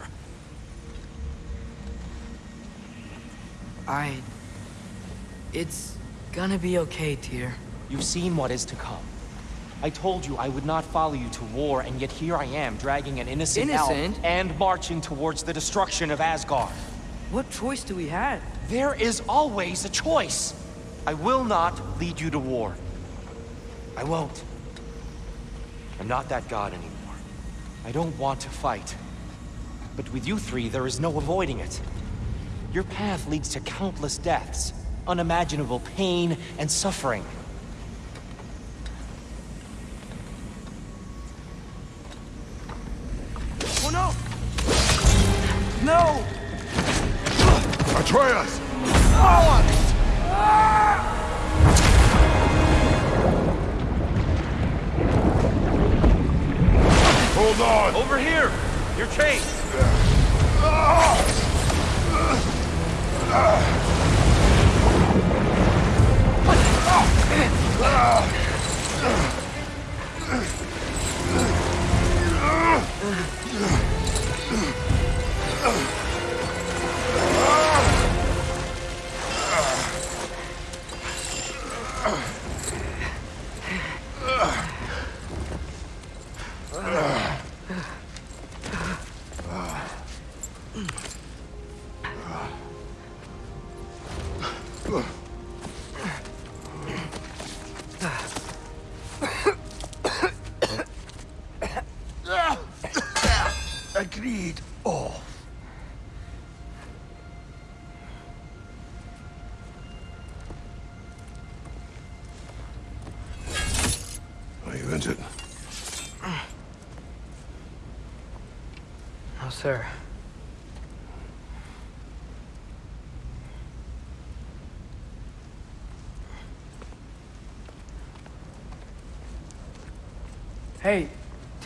I... It's gonna be okay, dear. You've seen what is to come. I told you I would not follow you to war, and yet here I am, dragging an innocent, elf Innocent? and marching towards the destruction of Asgard. What choice do we have? There is always a choice. I will not lead you to war. I won't. I'm not that god anymore. I don't want to fight. But with you three, there is no avoiding it. Your path leads to countless deaths, unimaginable pain and suffering.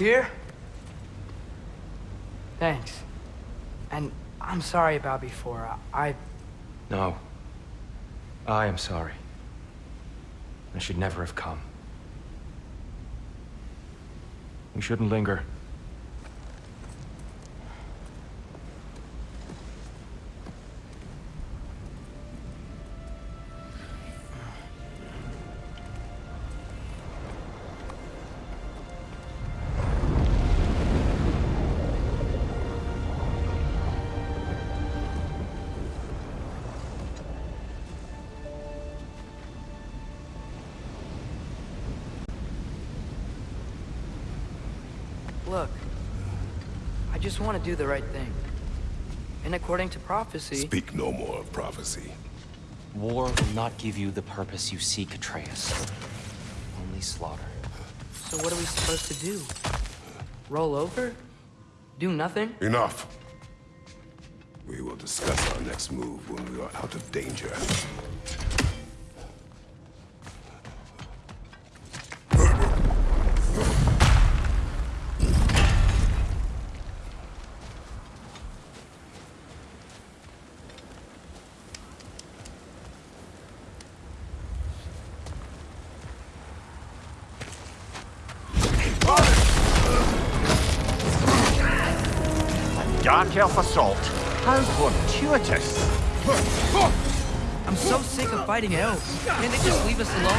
Dear. Thanks. And I'm sorry about before. I... I- No. I am sorry. I should never have come. We shouldn't linger. Just want to do the right thing. And according to prophecy... Speak no more of prophecy. War will not give you the purpose you seek, Atreus. Only slaughter. So what are we supposed to do? Roll over? Do nothing? Enough. We will discuss our next move when we are out of danger. Dark Elf Assault. How fortuitous. I'm so sick of fighting elves. Can't they just leave us alone?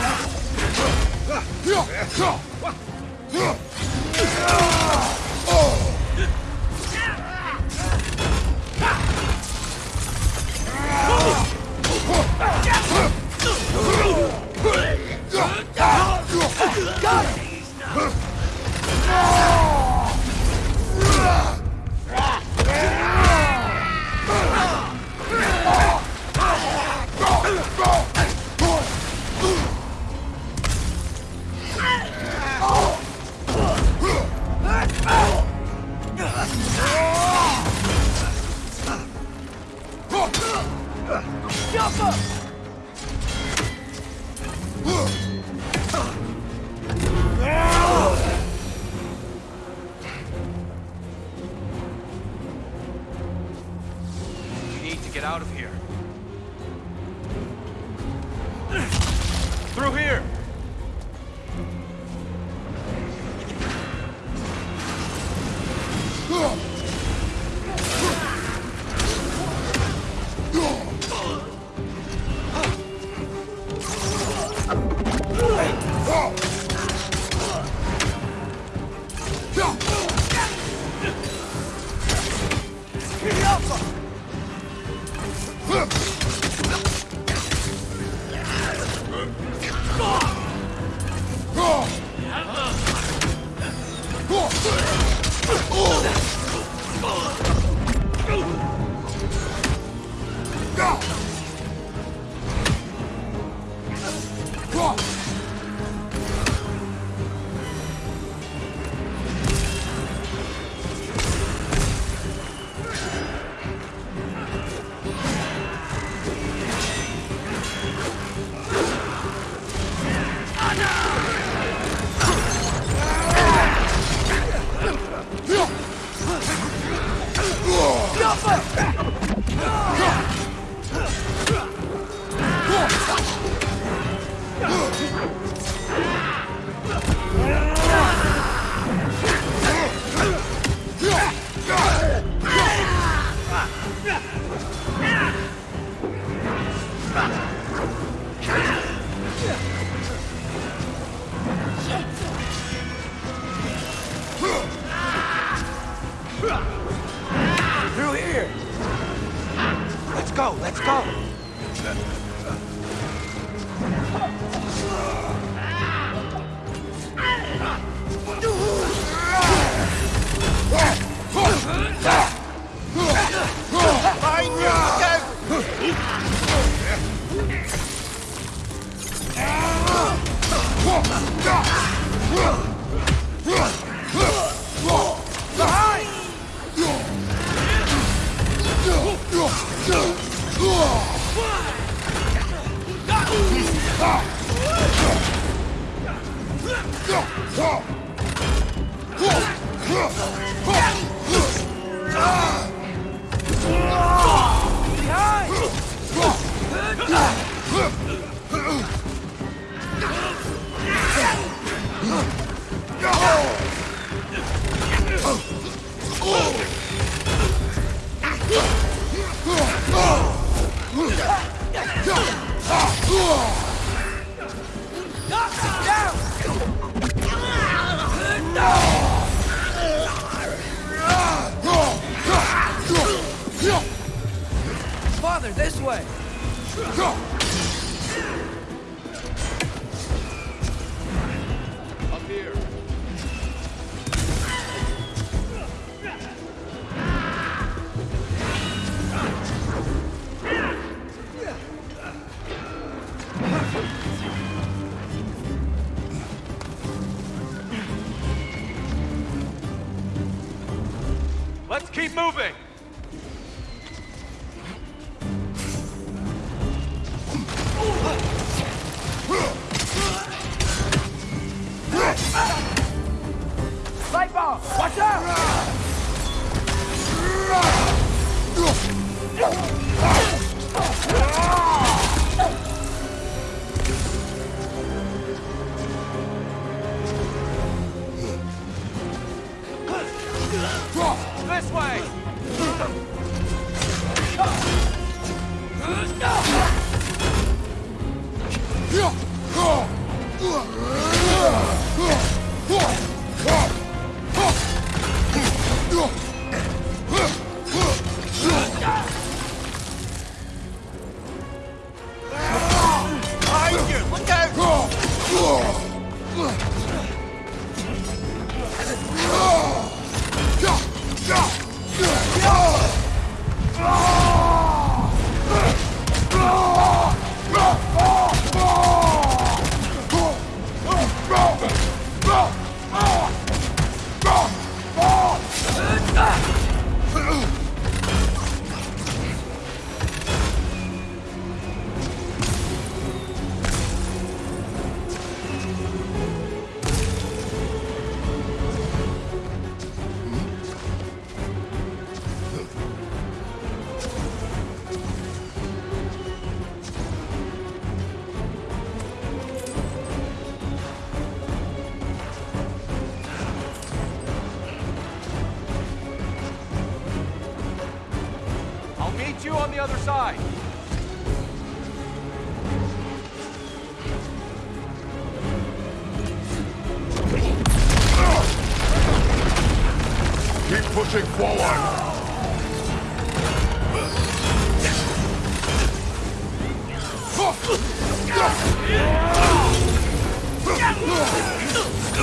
Oh.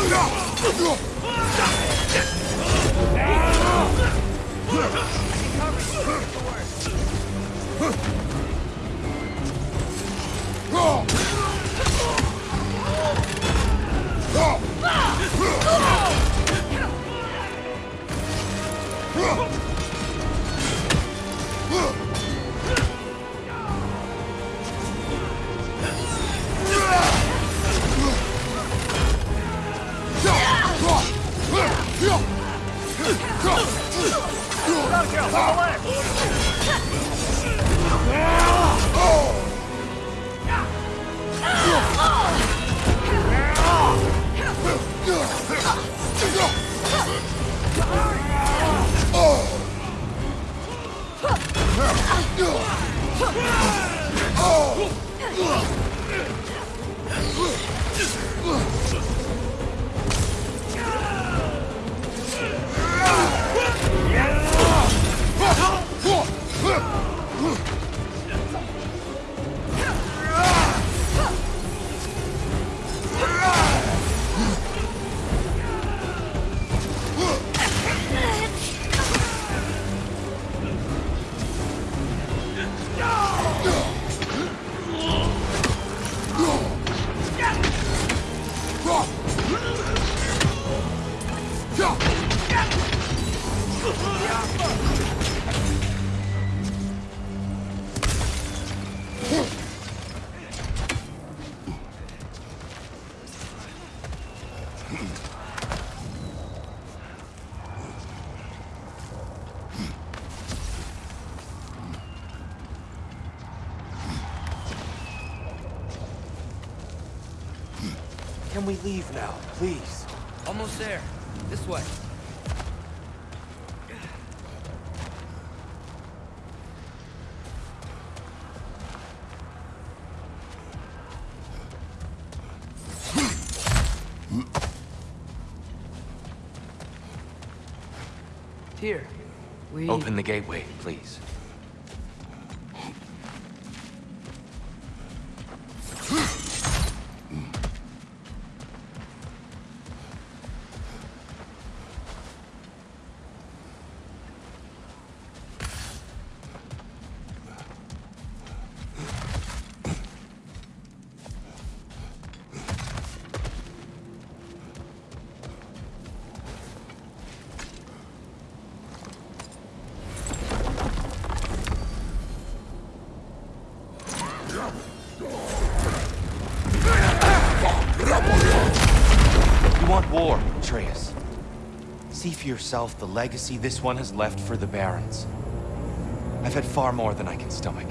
Can we leave now, please? Almost there. This way. Here. We... Open the gateway, please. Yourself the legacy this one has left for the Barons. I've had far more than I can stomach.